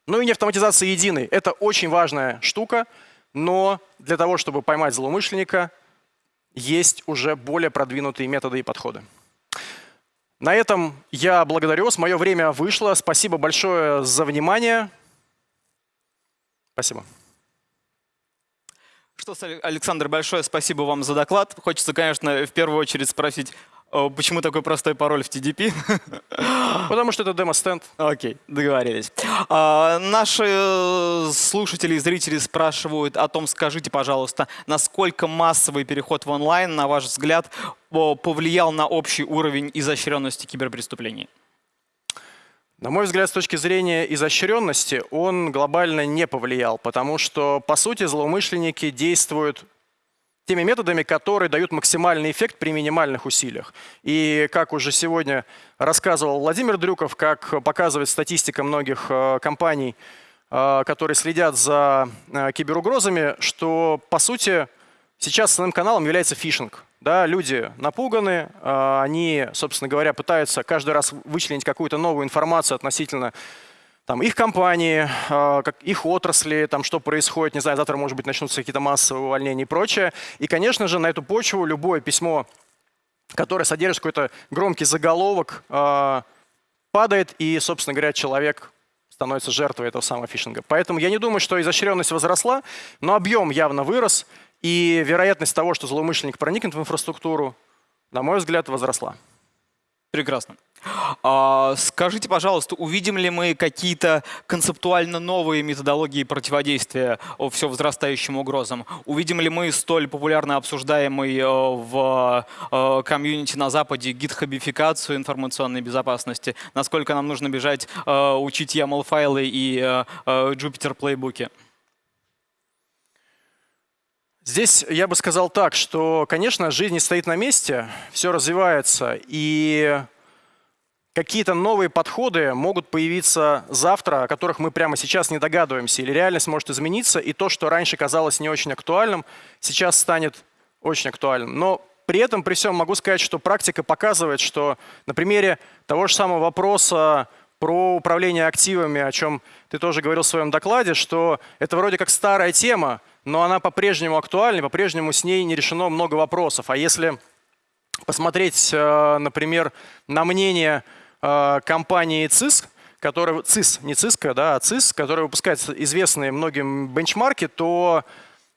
Ну и не автоматизация единой. Это очень важная штука, но для того, чтобы поймать злоумышленника, есть уже более продвинутые методы и подходы. На этом я благодарю вас. Мое время вышло. Спасибо большое за внимание. Спасибо.
Что, Александр, большое спасибо вам за доклад. Хочется, конечно, в первую очередь спросить, почему такой простой пароль в TDP?
Потому что это демо-стенд.
Окей, договорились. А, наши э, слушатели и зрители спрашивают о том, скажите, пожалуйста, насколько массовый переход в онлайн, на ваш взгляд, повлиял на общий уровень изощренности киберпреступлений?
На мой взгляд, с точки зрения изощренности, он глобально не повлиял, потому что, по сути, злоумышленники действуют теми методами, которые дают максимальный эффект при минимальных усилиях. И как уже сегодня рассказывал Владимир Дрюков, как показывает статистика многих э, компаний, э, которые следят за э, киберугрозами, что по сути сейчас основным каналом является фишинг. Да, люди напуганы, они, собственно говоря, пытаются каждый раз вычленить какую-то новую информацию относительно там, их компании, как, их отрасли, там, что происходит, не знаю, завтра, может быть, начнутся какие-то массовые увольнения и прочее. И, конечно же, на эту почву любое письмо, которое содержит какой-то громкий заголовок, э, падает, и, собственно говоря, человек становится жертвой этого самого фишинга. Поэтому я не думаю, что изощренность возросла, но объем явно вырос, и вероятность того, что злоумышленник проникнет в инфраструктуру, на мой взгляд, возросла.
Прекрасно. А, скажите, пожалуйста, увидим ли мы какие-то концептуально новые методологии противодействия все возрастающим угрозам? Увидим ли мы столь популярно обсуждаемый э, в э, комьюнити на Западе гитхабификацию информационной безопасности? Насколько нам нужно бежать э, учить YAML-файлы и Jupyter плейбуки?
Здесь я бы сказал так, что, конечно, жизнь не стоит на месте, все развивается, и какие-то новые подходы могут появиться завтра, о которых мы прямо сейчас не догадываемся, или реальность может измениться, и то, что раньше казалось не очень актуальным, сейчас станет очень актуальным. Но при этом, при всем могу сказать, что практика показывает, что на примере того же самого вопроса про управление активами, о чем ты тоже говорил в своем докладе, что это вроде как старая тема, но она по-прежнему актуальна, по-прежнему с ней не решено много вопросов. А если посмотреть, э, например, на мнение Э, компании CIS, которая, CIS, не CISCO, да, а CIS, которая выпускает известные многим бенчмарки, то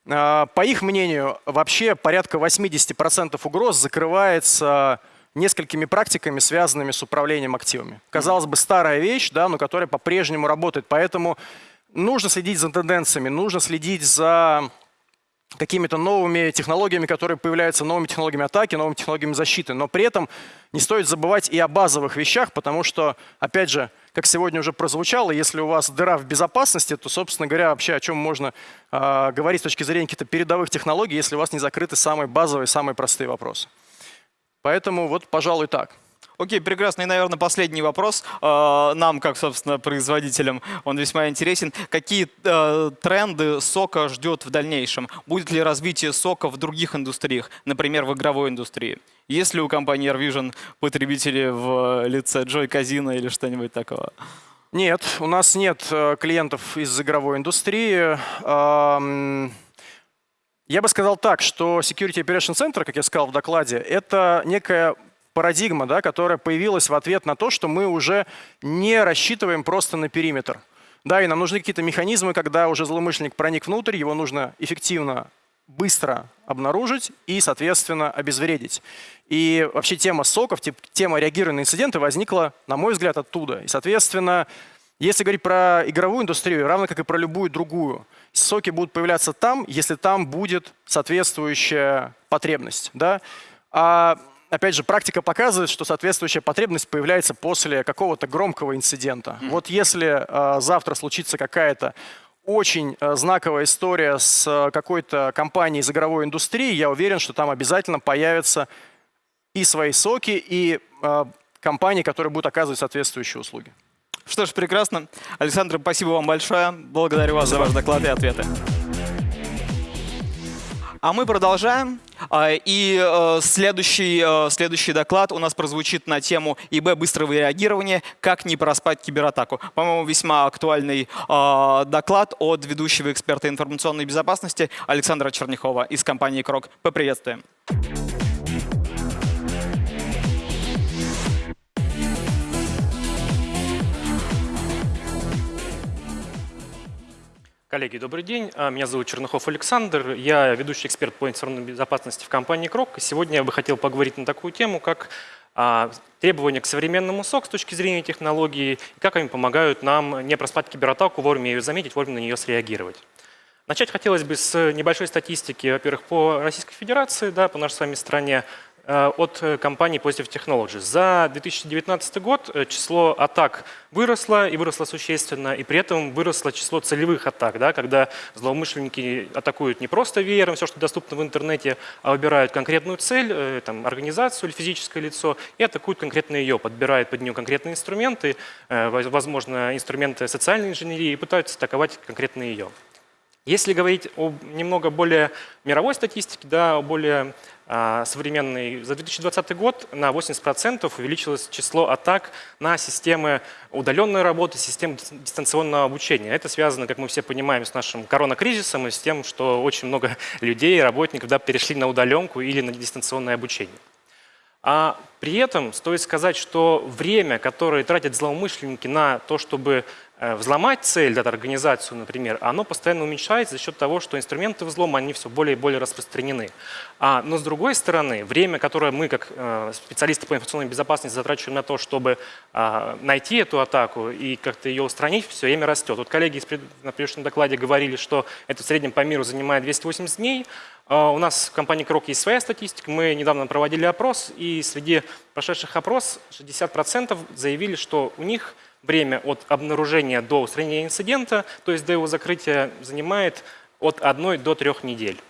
э, по их мнению вообще порядка 80% угроз закрывается несколькими практиками, связанными с управлением активами. Казалось бы, старая вещь, да, но которая по-прежнему работает. Поэтому нужно следить за тенденциями, нужно следить за какими-то новыми технологиями, которые появляются, новыми технологиями атаки, новыми технологиями защиты. Но при этом не стоит забывать и о базовых вещах, потому что, опять же, как сегодня уже прозвучало, если у вас дыра в безопасности, то, собственно говоря, вообще о чем можно э, говорить с точки зрения каких-то передовых технологий, если у вас не закрыты самые базовые, самые простые вопросы. Поэтому вот, пожалуй, так.
Окей, прекрасно. И, наверное, последний вопрос. Э, нам, как, собственно, производителям, он весьма интересен. Какие э, тренды сока ждет в дальнейшем? Будет ли развитие сока в других индустриях, например, в игровой индустрии? Есть ли у компании AirVision потребители в лице Joy Casino или что-нибудь такого?
Нет, у нас нет э, клиентов из игровой индустрии. Я бы сказал так, что Security Operation Center, как я сказал в докладе, это некая парадигма, да, которая появилась в ответ на то, что мы уже не рассчитываем просто на периметр. Да, и нам нужны какие-то механизмы, когда уже злоумышленник проник внутрь, его нужно эффективно, быстро обнаружить и, соответственно, обезвредить. И вообще тема соков, тема реагирования на инциденты возникла, на мой взгляд, оттуда. И, соответственно, если говорить про игровую индустрию, равно как и про любую другую, соки будут появляться там, если там будет соответствующая потребность. Да? А опять же, практика показывает, что соответствующая потребность появляется после какого-то громкого инцидента. Mm -hmm. Вот если э, завтра случится какая-то очень э, знаковая история с э, какой-то компанией из игровой индустрии, я уверен, что там обязательно появятся и свои соки, и э, компании, которые будут оказывать соответствующие услуги.
Что ж, прекрасно. Александр, спасибо вам большое. Благодарю вас за ваш доклад и ответы. А мы продолжаем. А, И э, следующий, э, следующий доклад у нас прозвучит на тему ИБ быстрого реагирования «Как не проспать кибератаку». По-моему, весьма актуальный э, доклад от ведущего эксперта информационной безопасности Александра Черняхова из компании «Крок». Поприветствуем.
Коллеги, добрый день. А, Меня зовут Чернухов Александр. Я ведущий эксперт по информационной безопасности в компании Крок. Сегодня я бы хотел поговорить на такую тему, как а, требования к современному СОК с точки зрения технологии, и как они помогают нам не проспать кибератаку, вовремя ее заметить, вовремя на нее среагировать. Начать хотелось бы с небольшой статистики, во-первых, по Российской Федерации, да, по нашей с вами стране, от э, компании Positive Technologies. За 2019 год э, число атак выросло и выросло существенно, и при этом выросло число целевых атак, да, когда злоумышленники атакуют не просто веером все, что доступно в интернете, а выбирают конкретную цель, там, организацию или физическое лицо, и атакуют конкретно ее, подбирают под нее конкретные инструменты, возможно, инструменты социальной инженерии, и пытаются атаковать конкретно ее. Если говорить о немного более мировой статистике, да, о более а, современной, за 2020 год на 80% увеличилось число атак на системы удаленной работы, системы дистанционного обучения. Это связано, как мы все понимаем, с нашим коронакризисом и с тем, что очень много людей, работников да, перешли на удаленку или на дистанционное обучение. А при этом стоит сказать, что время, которое тратят злоумышленники на то, чтобы взломать цель, да, организацию, например, оно постоянно уменьшается за счет того, что инструменты взлома, они все более и более распространены. А, но с другой стороны, время, которое мы, как э, специалисты по информационной безопасности, затрачиваем на то, чтобы э, найти эту атаку и как-то ее устранить, все время растет. Вот коллеги на предыдущем докладе говорили, что это в среднем по миру занимает 280 дней. Э, у нас в компании Крок есть своя статистика. Мы недавно проводили опрос, и среди прошедших опрос 60% заявили, что у них время от обнаружения до устранения инцидента, то есть до его закрытия, занимает от 1 до 3 недель.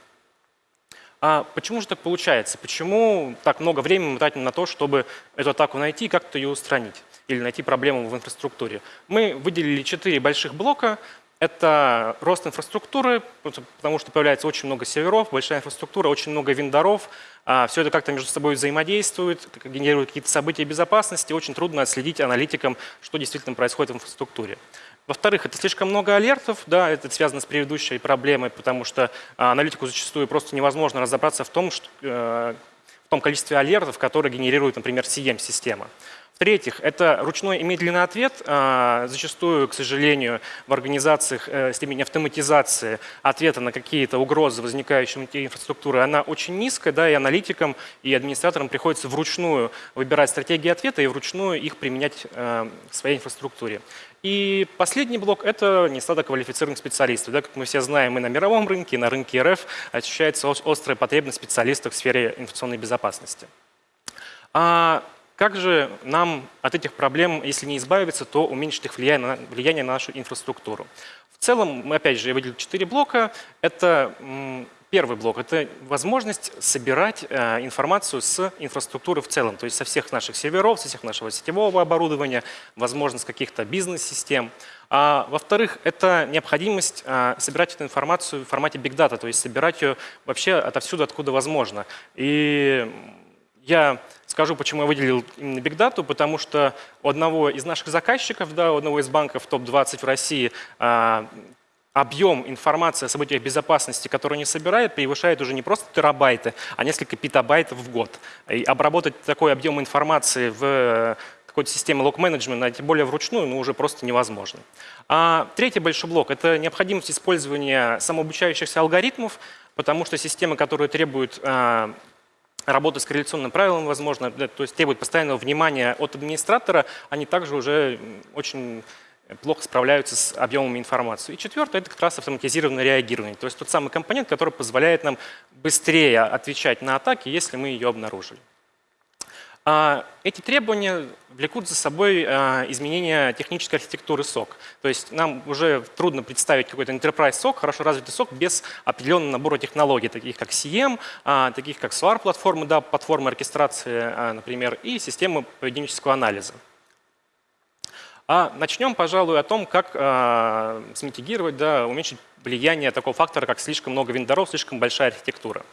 А почему же так получается? Почему так много времени мы тратим на то, чтобы эту атаку найти и как-то ее устранить? Или найти проблему в инфраструктуре? Мы выделили четыре больших блока. Это рост инфраструктуры, потому что появляется очень много серверов, большая инфраструктура, очень много вендоров. А, Все это как-то между собой взаимодействует, генерирует какие-то события безопасности. Очень трудно отследить аналитикам, что действительно происходит в инфраструктуре. Во-вторых, это слишком много алертов, да, это связано с предыдущей проблемой, потому что а, аналитику зачастую просто невозможно разобраться в том, что, э, в том количестве алертов, которые генерирует, например, CM-система. В-третьих, это ручной и медленный ответ. А, зачастую, к сожалению, в организациях э, степень автоматизации ответа на какие-то угрозы, возникающие внутри инфраструктуры, она очень низкая, да, и аналитикам, и администраторам приходится вручную выбирать стратегии ответа и вручную их применять э, в своей инфраструктуре. И последний блок – это нестаток квалифицированных специалистов. Да, как мы все знаем, и на мировом рынке, и на рынке РФ ощущается острая потребность специалистов в сфере информационной безопасности. А как же нам от этих проблем, если не избавиться, то уменьшить их влияние на, влияние на нашу инфраструктуру? В целом, мы опять же я выделил четыре блока. Это Первый блок – это возможность собирать э, информацию с инфраструктуры в целом, то есть со всех наших серверов, со всех нашего сетевого оборудования, возможность каких-то бизнес-систем. А, Во-вторых, это необходимость э, собирать эту информацию в формате Big Data, то есть собирать ее вообще отовсюду, откуда возможно. И я скажу, почему я выделил именно Data, потому что у одного из наших заказчиков, да, у одного из банков топ-20 в России, а, объем информации о событиях безопасности, который они собирают, превышает уже не просто терабайты, а несколько петабайтов в год. И обработать такой объем информации в какой-то системе лог-менеджмента, тем более вручную, ну, уже просто невозможно. А третий большой блок – это необходимость использования самообучающихся алгоритмов, потому что системы, которые требуют а, работы с корреляционным правилом, возможно, то есть требует постоянного внимания от администратора, они также уже очень плохо справляются с объемами информации. И четвертое – это как раз автоматизированное реагирование, то есть тот самый компонент, который позволяет нам быстрее отвечать на атаки, если мы ее обнаружили. А, эти требования влекут за собой а, изменение технической архитектуры SOC. То есть нам уже трудно представить какой-то enterprise SOC, хорошо развитый SOC, без определенного набора технологий, таких как CM, а, таких как SWAR-платформы, да, платформы оркестрации, например, и системы поведенческого анализа. А начнем, пожалуй, о том, как э, да, уменьшить влияние такого фактора, как слишком много вендоров, слишком большая архитектура.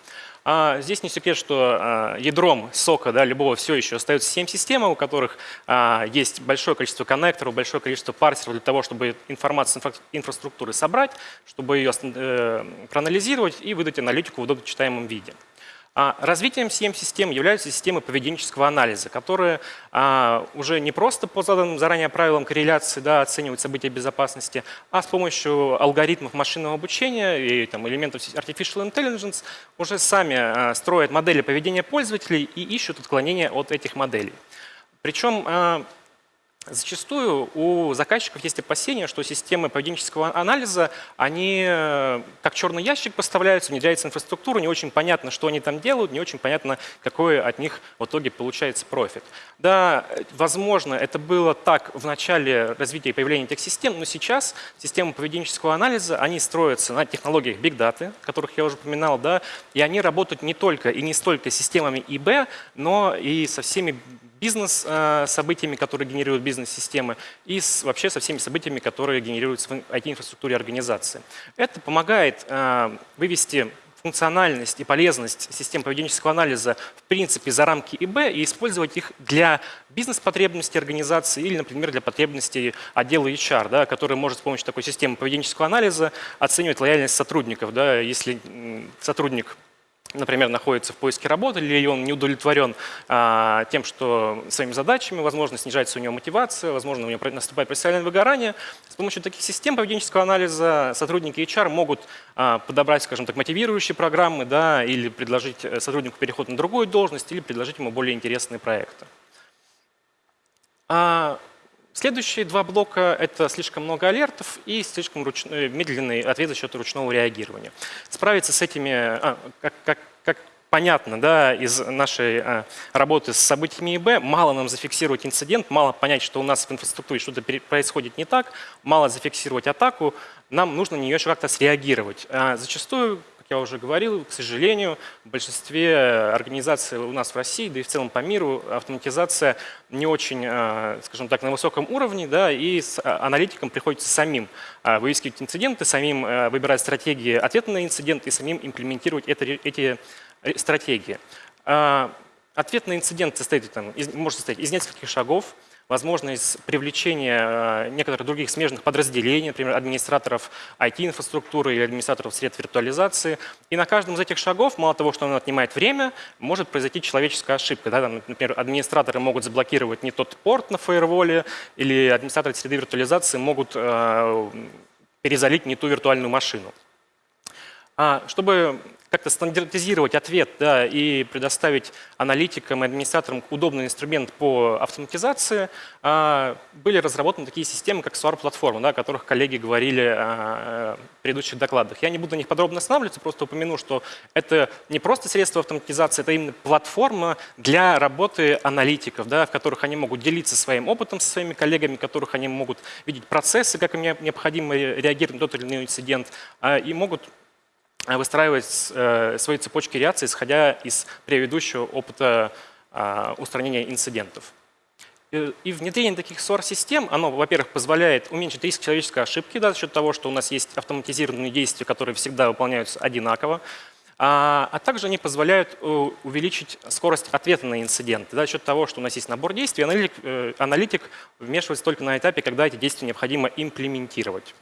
А здесь не секрет, что а, ядром сока да, любого все еще остается 7 систем, у которых а, есть большое количество коннекторов, большое количество парсеров для того, чтобы информацию инфра инфраструктуры собрать, чтобы ее э, проанализировать и выдать аналитику в удобно читаемом виде. А развитием CM-систем являются системы поведенческого анализа, которые а, уже не просто по заданным заранее правилам корреляции да, оценивают события безопасности, а с помощью алгоритмов машинного обучения и там, элементов Artificial Intelligence уже сами а, строят модели поведения пользователей и ищут отклонения от этих моделей. Причем Зачастую у заказчиков есть опасения, что системы поведенческого анализа, они э, как черный ящик поставляются, внедряется инфраструктура, не очень понятно, что они там делают, не очень понятно, какой от них в итоге получается профит. Да, возможно, это было так в начале развития и появления этих систем, но сейчас системы поведенческого анализа, они строятся на технологиях Big Data, которых я уже упоминал, да, и они работают не только и не столько с системами ИБ, но и со всеми бизнес-событиями, которые генерируют бизнес-системы, и с, вообще со всеми событиями, которые генерируются в IT-инфраструктуре организации. Это помогает э, вывести функциональность и полезность систем поведенческого анализа в принципе за рамки ИБ и использовать их для бизнес-потребностей организации или, например, для потребностей отдела HR, да, который может с помощью такой системы поведенческого анализа оценивать лояльность сотрудников. Да, если сотрудник например, находится в поиске работы, или он не удовлетворен а, тем, что своими задачами, возможно, снижается у него мотивация, возможно, у него наступает профессиональное выгорание. С помощью таких систем поведенческого анализа сотрудники HR могут а, подобрать, скажем так, мотивирующие программы, да, или предложить э, сотруднику переход на другую должность, или предложить ему более интересные проекты. А, Следующие два блока — это слишком много алертов и слишком руч... Э, медленный ответ за счет ручного реагирования. Справиться с этими, а, как, как, как понятно да, из нашей а, работы с событиями ИБ, мало нам зафиксировать инцидент, мало понять, что у нас в инфраструктуре что-то происходит не так, мало зафиксировать атаку, нам нужно на нее еще как-то среагировать. А зачастую я уже говорил, к сожалению, в большинстве организаций у нас в России, да и в целом по миру, автоматизация не очень, э, скажем так, на высоком уровне, да, и с а, аналитикам приходится самим э, выискивать инциденты, самим э, выбирать стратегии ответа на инцидент и самим имплементировать это, эти стратегии. Ответ на инцидент состоит, там, из, может состоять из нескольких шагов возможность привлечения э, некоторых других смежных подразделений, например, администраторов IT-инфраструктуры или администраторов средств виртуализации. И на каждом из этих шагов, мало того, что он отнимает время, может произойти человеческая ошибка. Да? Там, например, администраторы могут заблокировать не тот порт на фаерволе, или администраторы среды виртуализации могут э, перезалить не ту виртуальную машину. А, чтобы как-то стандартизировать ответ да, и предоставить аналитикам и администраторам удобный инструмент по автоматизации, а, были разработаны такие системы, как SWAR-платформа, да, о которых коллеги говорили а, в предыдущих докладах. Я не буду на них подробно останавливаться, просто упомяну, что это не просто средство автоматизации, это именно платформа для работы аналитиков, да, в которых они могут делиться своим опытом со своими коллегами, в которых они могут видеть процессы, как им необходимо реагировать на тот или иной инцидент, а, и могут выстраивать э, свои цепочки реакции, исходя из предыдущего опыта э, устранения инцидентов. И внедрение таких SOAR-систем, оно, во-первых, позволяет уменьшить риск человеческой ошибки да, за счет того, что у нас есть автоматизированные действия, которые всегда выполняются одинаково, а, а также они позволяют увеличить скорость ответа на инциденты да, за счет того, что у нас есть набор действий, аналитик, аналитик вмешивается только на этапе, когда эти действия необходимо имплементировать.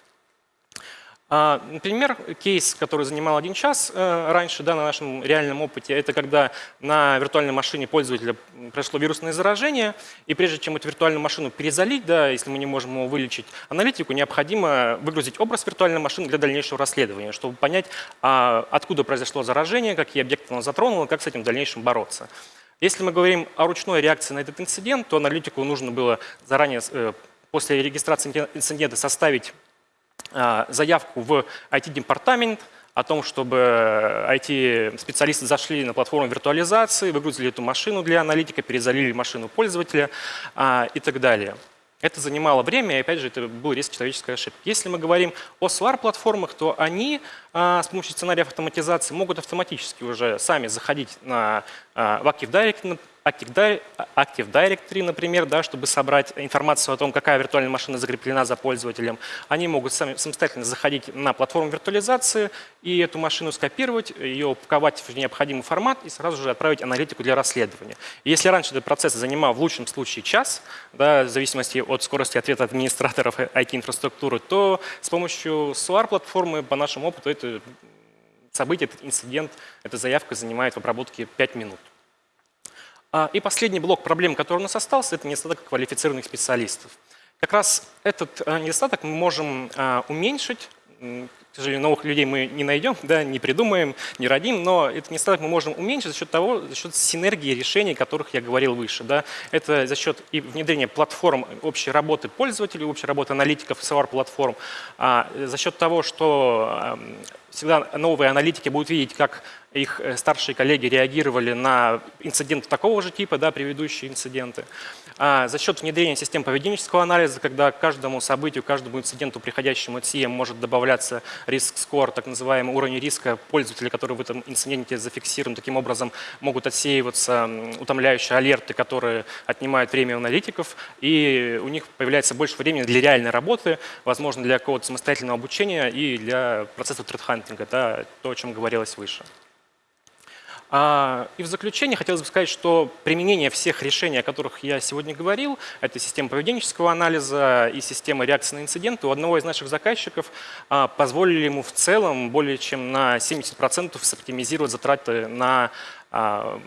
А, например, кейс, который занимал один час э, раньше да, на нашем реальном опыте, это когда на виртуальной машине пользователя произошло вирусное заражение, и прежде чем эту виртуальную машину перезалить, да, если мы не можем его вылечить, аналитику необходимо выгрузить образ виртуальной машины для дальнейшего расследования, чтобы понять, а, откуда произошло заражение, какие объекты оно затронуло, как с этим в дальнейшем бороться. Если мы говорим о ручной реакции на этот инцидент, то аналитику нужно было заранее, э, после регистрации инцидента, составить заявку в IT-департамент о том, чтобы IT-специалисты зашли на платформу виртуализации, выгрузили эту машину для аналитика, перезалили машину пользователя а, и так далее. Это занимало время, и опять же, это был риск человеческой ошибки. Если мы говорим о SWAR-платформах, то они а, с помощью сценариев автоматизации могут автоматически уже сами заходить на, в Active Directory, Active Di- Active Directory, например, да, чтобы собрать информацию о том, какая виртуальная машина закреплена за пользователем. Они могут сами, самостоятельно заходить на платформу виртуализации и эту машину скопировать, ее упаковать в необходимый формат и сразу же отправить аналитику для расследования. Если раньше этот процесс занимал в лучшем случае час, да, в зависимости от скорости ответа администраторов IT-инфраструктуры, то с помощью SOAR-платформы, по нашему опыту, это событие, этот инцидент, эта заявка занимает в обработке 5 минут. А, И последний блок проблем, который у нас остался, это недостаток квалифицированных специалистов. Как раз этот э, недостаток мы можем а, уменьшить. К сожалению, новых людей мы не найдем, да, не придумаем, не родим, но этот недостаток мы можем уменьшить за счет того, за счет синергии решений, о которых я говорил выше. Да. Это за счет и внедрения платформ общей работы пользователей, общей работы аналитиков, SOAR-платформ, а, за счет того, что всегда новые аналитики будут видеть, как их э, старшие коллеги реагировали на инциденты такого же типа, да, предыдущие инциденты. А за счет внедрения систем поведенческого анализа, когда каждому событию, каждому инциденту, приходящему от CM, может добавляться риск-скор, так называемый уровень риска пользователя, который в этом инциденте зафиксирован. Таким образом могут отсеиваться утомляющие алерты, которые отнимают время у аналитиков, и у них появляется больше времени для реальной работы, возможно, для какого-то самостоятельного обучения и для процесса тредхантинга, да, то, о чем говорилось выше. А, И в заключение хотелось бы сказать, что применение всех решений, о которых я сегодня говорил, это система поведенческого анализа и система реакции на инциденты, у одного из наших заказчиков а, позволили ему в целом более чем на 70% соптимизировать затраты на а,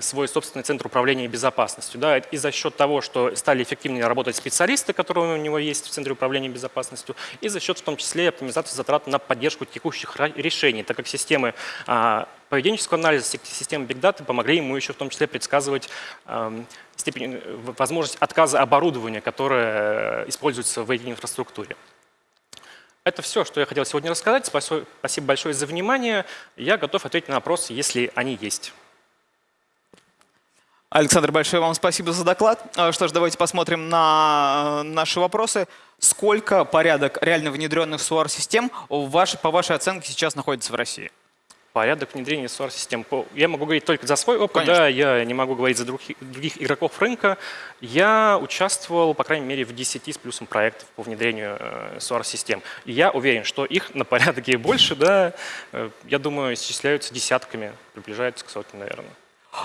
свой собственный центр управления безопасностью. Да, и за счет того, что стали эффективнее работать специалисты, которые у него есть в Центре управления безопасностью, и за счет в том числе оптимизации затрат на поддержку текущих решений, так как системы а, поведенческого анализа, си- системы Big Data помогли ему еще в том числе предсказывать ам, степень, возможность отказа оборудования, которое э, используется в IT-инфраструктуре. Это все, что я хотел сегодня рассказать. Спасибо большое за внимание. Я готов ответить на вопросы, если они есть.
Александр, большое вам спасибо за доклад. А, Что ж, давайте посмотрим на э, наши вопросы. Сколько порядок реально внедренных SOAR-систем по вашей оценке сейчас находится в России?
Порядок внедрения SOAR-систем. Я могу говорить только за свой опыт,
Конечно.
да, я не могу говорить за других, других игроков рынка. Я участвовал, по крайней мере, в 10 с плюсом проектов по внедрению э, SOAR-систем. И я уверен, что их на порядке больше, да, э, я думаю, исчисляются десятками, приближаются к сотне, наверное.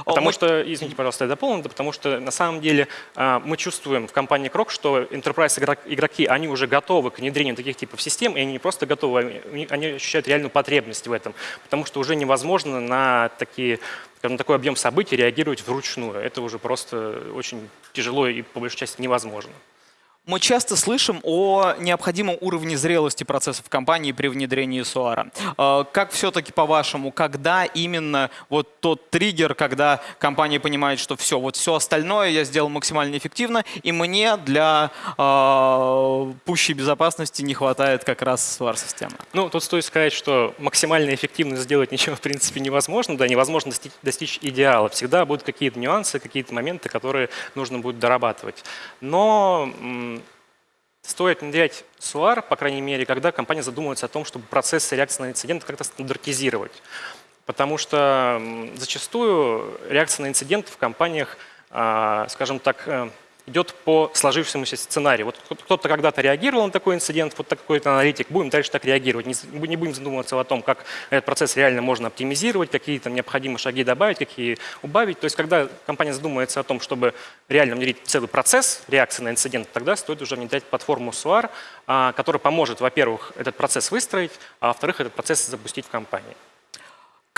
Потому
мы-
что, извините, пожалуйста, я дополню, да, потому что на самом деле а, мы чувствуем в компании Крок, что enterprise игрок- игроки, они уже готовы к внедрению таких типов систем, и они не просто готовы, они- они ощущают реальную потребность в этом, потому что уже невозможно на такие скажем, такой объем событий реагировать вручную. Это уже просто очень тяжело и по большей части невозможно.
Мы часто слышим о необходимом уровне зрелости процессов компании при внедрении SOAR. Э, Как все-таки по-вашему, когда именно вот тот триггер, когда компания понимает, что все, вот все остальное я сделал максимально эффективно, и мне для э, пущей безопасности не хватает как раз SOAR-системы?
Ну, тут стоит сказать, что максимально эффективно сделать ничего, в принципе, невозможно. Да, невозможно достичь, идеала. Всегда будут какие-то нюансы, какие-то моменты, которые нужно будет дорабатывать. Но стоит внедрять SOAR, по крайней мере, когда компания задумывается о том, чтобы процессы реакции на инциденты как-то стандартизировать. Потому что зачастую реакция на инциденты в компаниях, а, скажем так, э, идет по сложившемуся сценарию. Вот кто- кто-то когда-то реагировал на такой инцидент, вот такой-то аналитик, будем дальше так реагировать. Не, будем задумываться о том, как этот процесс реально можно оптимизировать, какие там необходимые шаги добавить, какие убавить. То есть когда компания задумывается о том, чтобы реально внедрить целый процесс реакции на инцидент, тогда стоит уже внедрять платформу SOAR, а, которая поможет, во-первых, этот процесс выстроить, а во-вторых, этот процесс запустить в компании.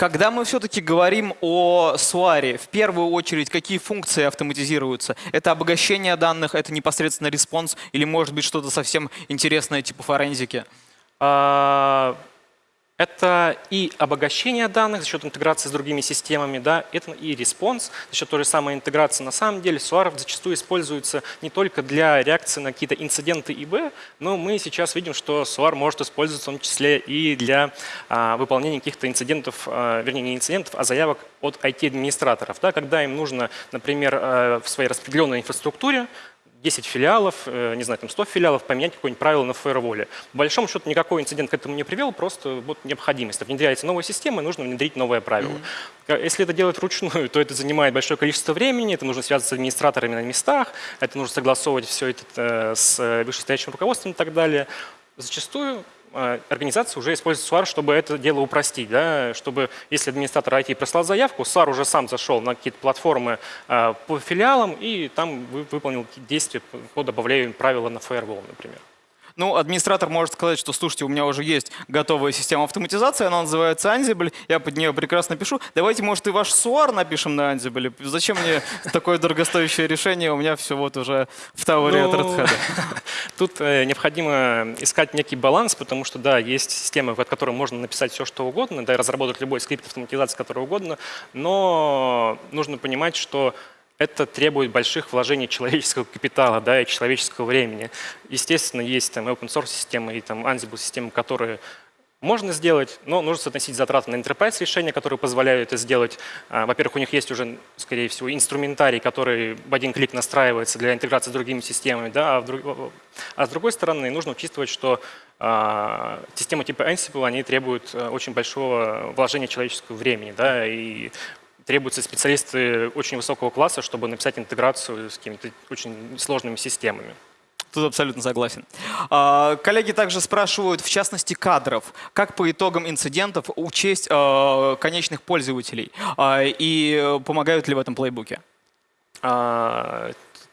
Когда мы все-таки говорим о SOAR, в первую очередь, какие функции автоматизируются? Это обогащение данных, это непосредственно response или может быть что-то совсем интересное типа форензики?
Это и обогащение данных за счет интеграции с другими системами, да, это и response за счет той же самой интеграции. На самом деле SOAR зачастую используется не только для реакции на какие-то инциденты ИБ, но мы сейчас видим, что SOAR может использоваться в том числе и для а, выполнения каких-то инцидентов, а, вернее не инцидентов, а заявок от IT-администраторов. Да, когда им нужно, например, а, в своей распределенной инфраструктуре 10 филиалов, э, не знаю, там 100 филиалов, поменять какое-нибудь правило на фаерволе. По большому счету никакой инцидент к этому не привел, просто вот необходимость. Внедряется новая система, нужно внедрить новое правило. Mm-hmm. Если это делать вручную, то это занимает большое количество времени, это нужно связаться с администраторами на местах, это нужно согласовывать все это с вышестоящим руководством и так далее. Зачастую Э, организация уже использует SWAR, чтобы это дело упростить. Да? Чтобы, если администратор IT прислал заявку, SWAR уже сам зашел на какие-то платформы э, по филиалам и там выполнил действия по добавлению правила на Firewall, например.
Ну, администратор может сказать, что, слушайте, у меня уже есть готовая система автоматизации, она называется Ansible, я под нее прекрасно пишу. Давайте, может, и ваш SUAR напишем на Ansible. Зачем мне такое дорогостоящее решение? У меня все вот уже в тауре от Red Hat.
Тут э, необходимо искать некий баланс, потому что, да, есть системы, от которой можно написать все, что угодно, да, и разработать любой скрипт автоматизации, который угодно, но нужно понимать, что это требует больших вложений человеческого капитала да, и человеческого времени. Естественно, есть там open source системы и там Ansible системы, которые можно сделать, но нужно соотносить затраты на enterprise решения, которые позволяют это сделать. А, во-первых, у них есть уже, скорее всего, инструментарий, который в один клик настраивается для интеграции с другими системами. Да? А, вдруг... а с другой стороны, нужно учитывать, что а, системы типа Ansible они требуют э, очень большого вложения человеческого времени. Да? И требуются специалисты очень высокого класса, чтобы написать интеграцию с какими-то очень сложными системами.
Тут абсолютно согласен. А, коллеги также спрашивают, в частности, кадров. Как по итогам инцидентов учесть а, конечных пользователей? А, и помогают ли в этом плейбуке?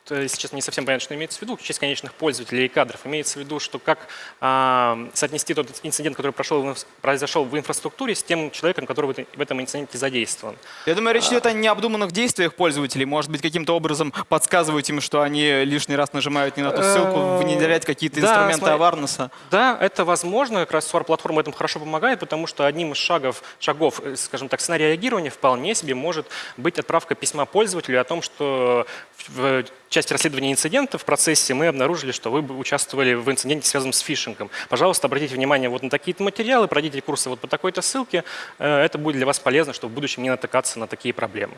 Если честно, не совсем понятно, что имеется в виду, честь конечных пользователей и кадров. Имеется в виду, что как а, соотнести тот инцидент, который прошел, произошел в инфраструктуре, с тем человеком, который в этом инциденте задействован.
Я думаю, речь идет о необдуманных действиях пользователей. Может быть, каким-то образом подсказывать им, что они лишний раз нажимают не на ту ссылку, э, внедрять какие-то инструменты аварнеса.
Да, это возможно. Как раз SWAR-платформа этому хорошо помогает, потому что одним из шагов, шагов, э, скажем так, сценария реагирования вполне себе может быть отправка письма пользователю о том, что в части расследования инцидента в процессе мы обнаружили, что вы участвовали в инциденте, связанном с фишингом. Пожалуйста, обратите внимание вот на такие-то материалы, пройдите курсы вот по такой-то ссылке. Э, это будет для вас полезно, чтобы в будущем не натыкаться на такие проблемы.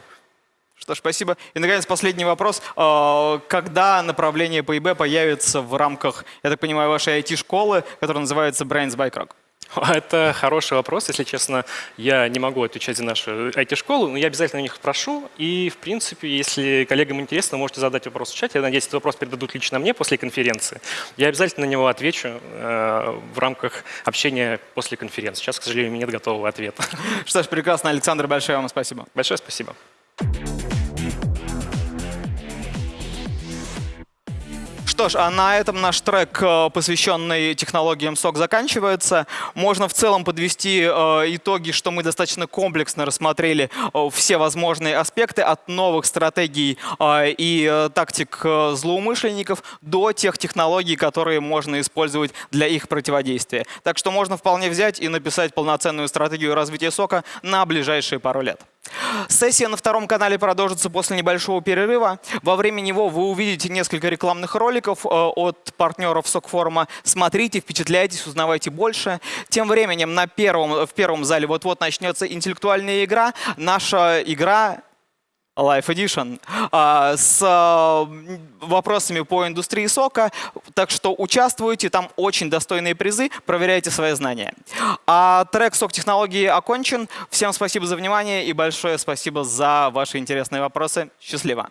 Что ж, спасибо. И, наконец, последний вопрос. Э, когда направление по ИБ появится в рамках, я так понимаю, вашей IT-школы, которая называется Brains by Krog?
Это хороший вопрос. Если честно, я не могу отвечать за нашу IT-школу, но я обязательно у них спрошу. И, в принципе, если коллегам интересно, можете задать вопрос в чате. Я надеюсь, этот вопрос передадут лично мне после конференции. Я обязательно на него отвечу э, в рамках общения после конференции. Сейчас, к сожалению, нет готового ответа.
Что ж, прекрасно. Александр, большое вам спасибо.
Большое спасибо.
Что ж, а на этом наш трек, э, посвященный технологиям SOC, заканчивается. Можно в целом подвести э, итоги, что мы достаточно комплексно рассмотрели э, все возможные аспекты от новых стратегий и тактик злоумышленников до тех технологий, которые можно использовать для их противодействия. Так что можно вполне взять и написать полноценную стратегию развития сока на ближайшие пару лет. Сессия на втором канале продолжится после небольшого перерыва. Во время него вы увидите несколько рекламных роликов э, от партнеров СОК-форума. Смотрите, впечатляйтесь, узнавайте больше. Тем временем на первом, в первом зале вот-вот начнется интеллектуальная игра. Наша игра Life Edition а, с вопросами по индустрии сока. Так что участвуйте, там очень достойные призы, проверяйте свои знания. А трек «Сок технологии» окончен. Всем спасибо за внимание и большое спасибо за ваши интересные вопросы. Счастливо!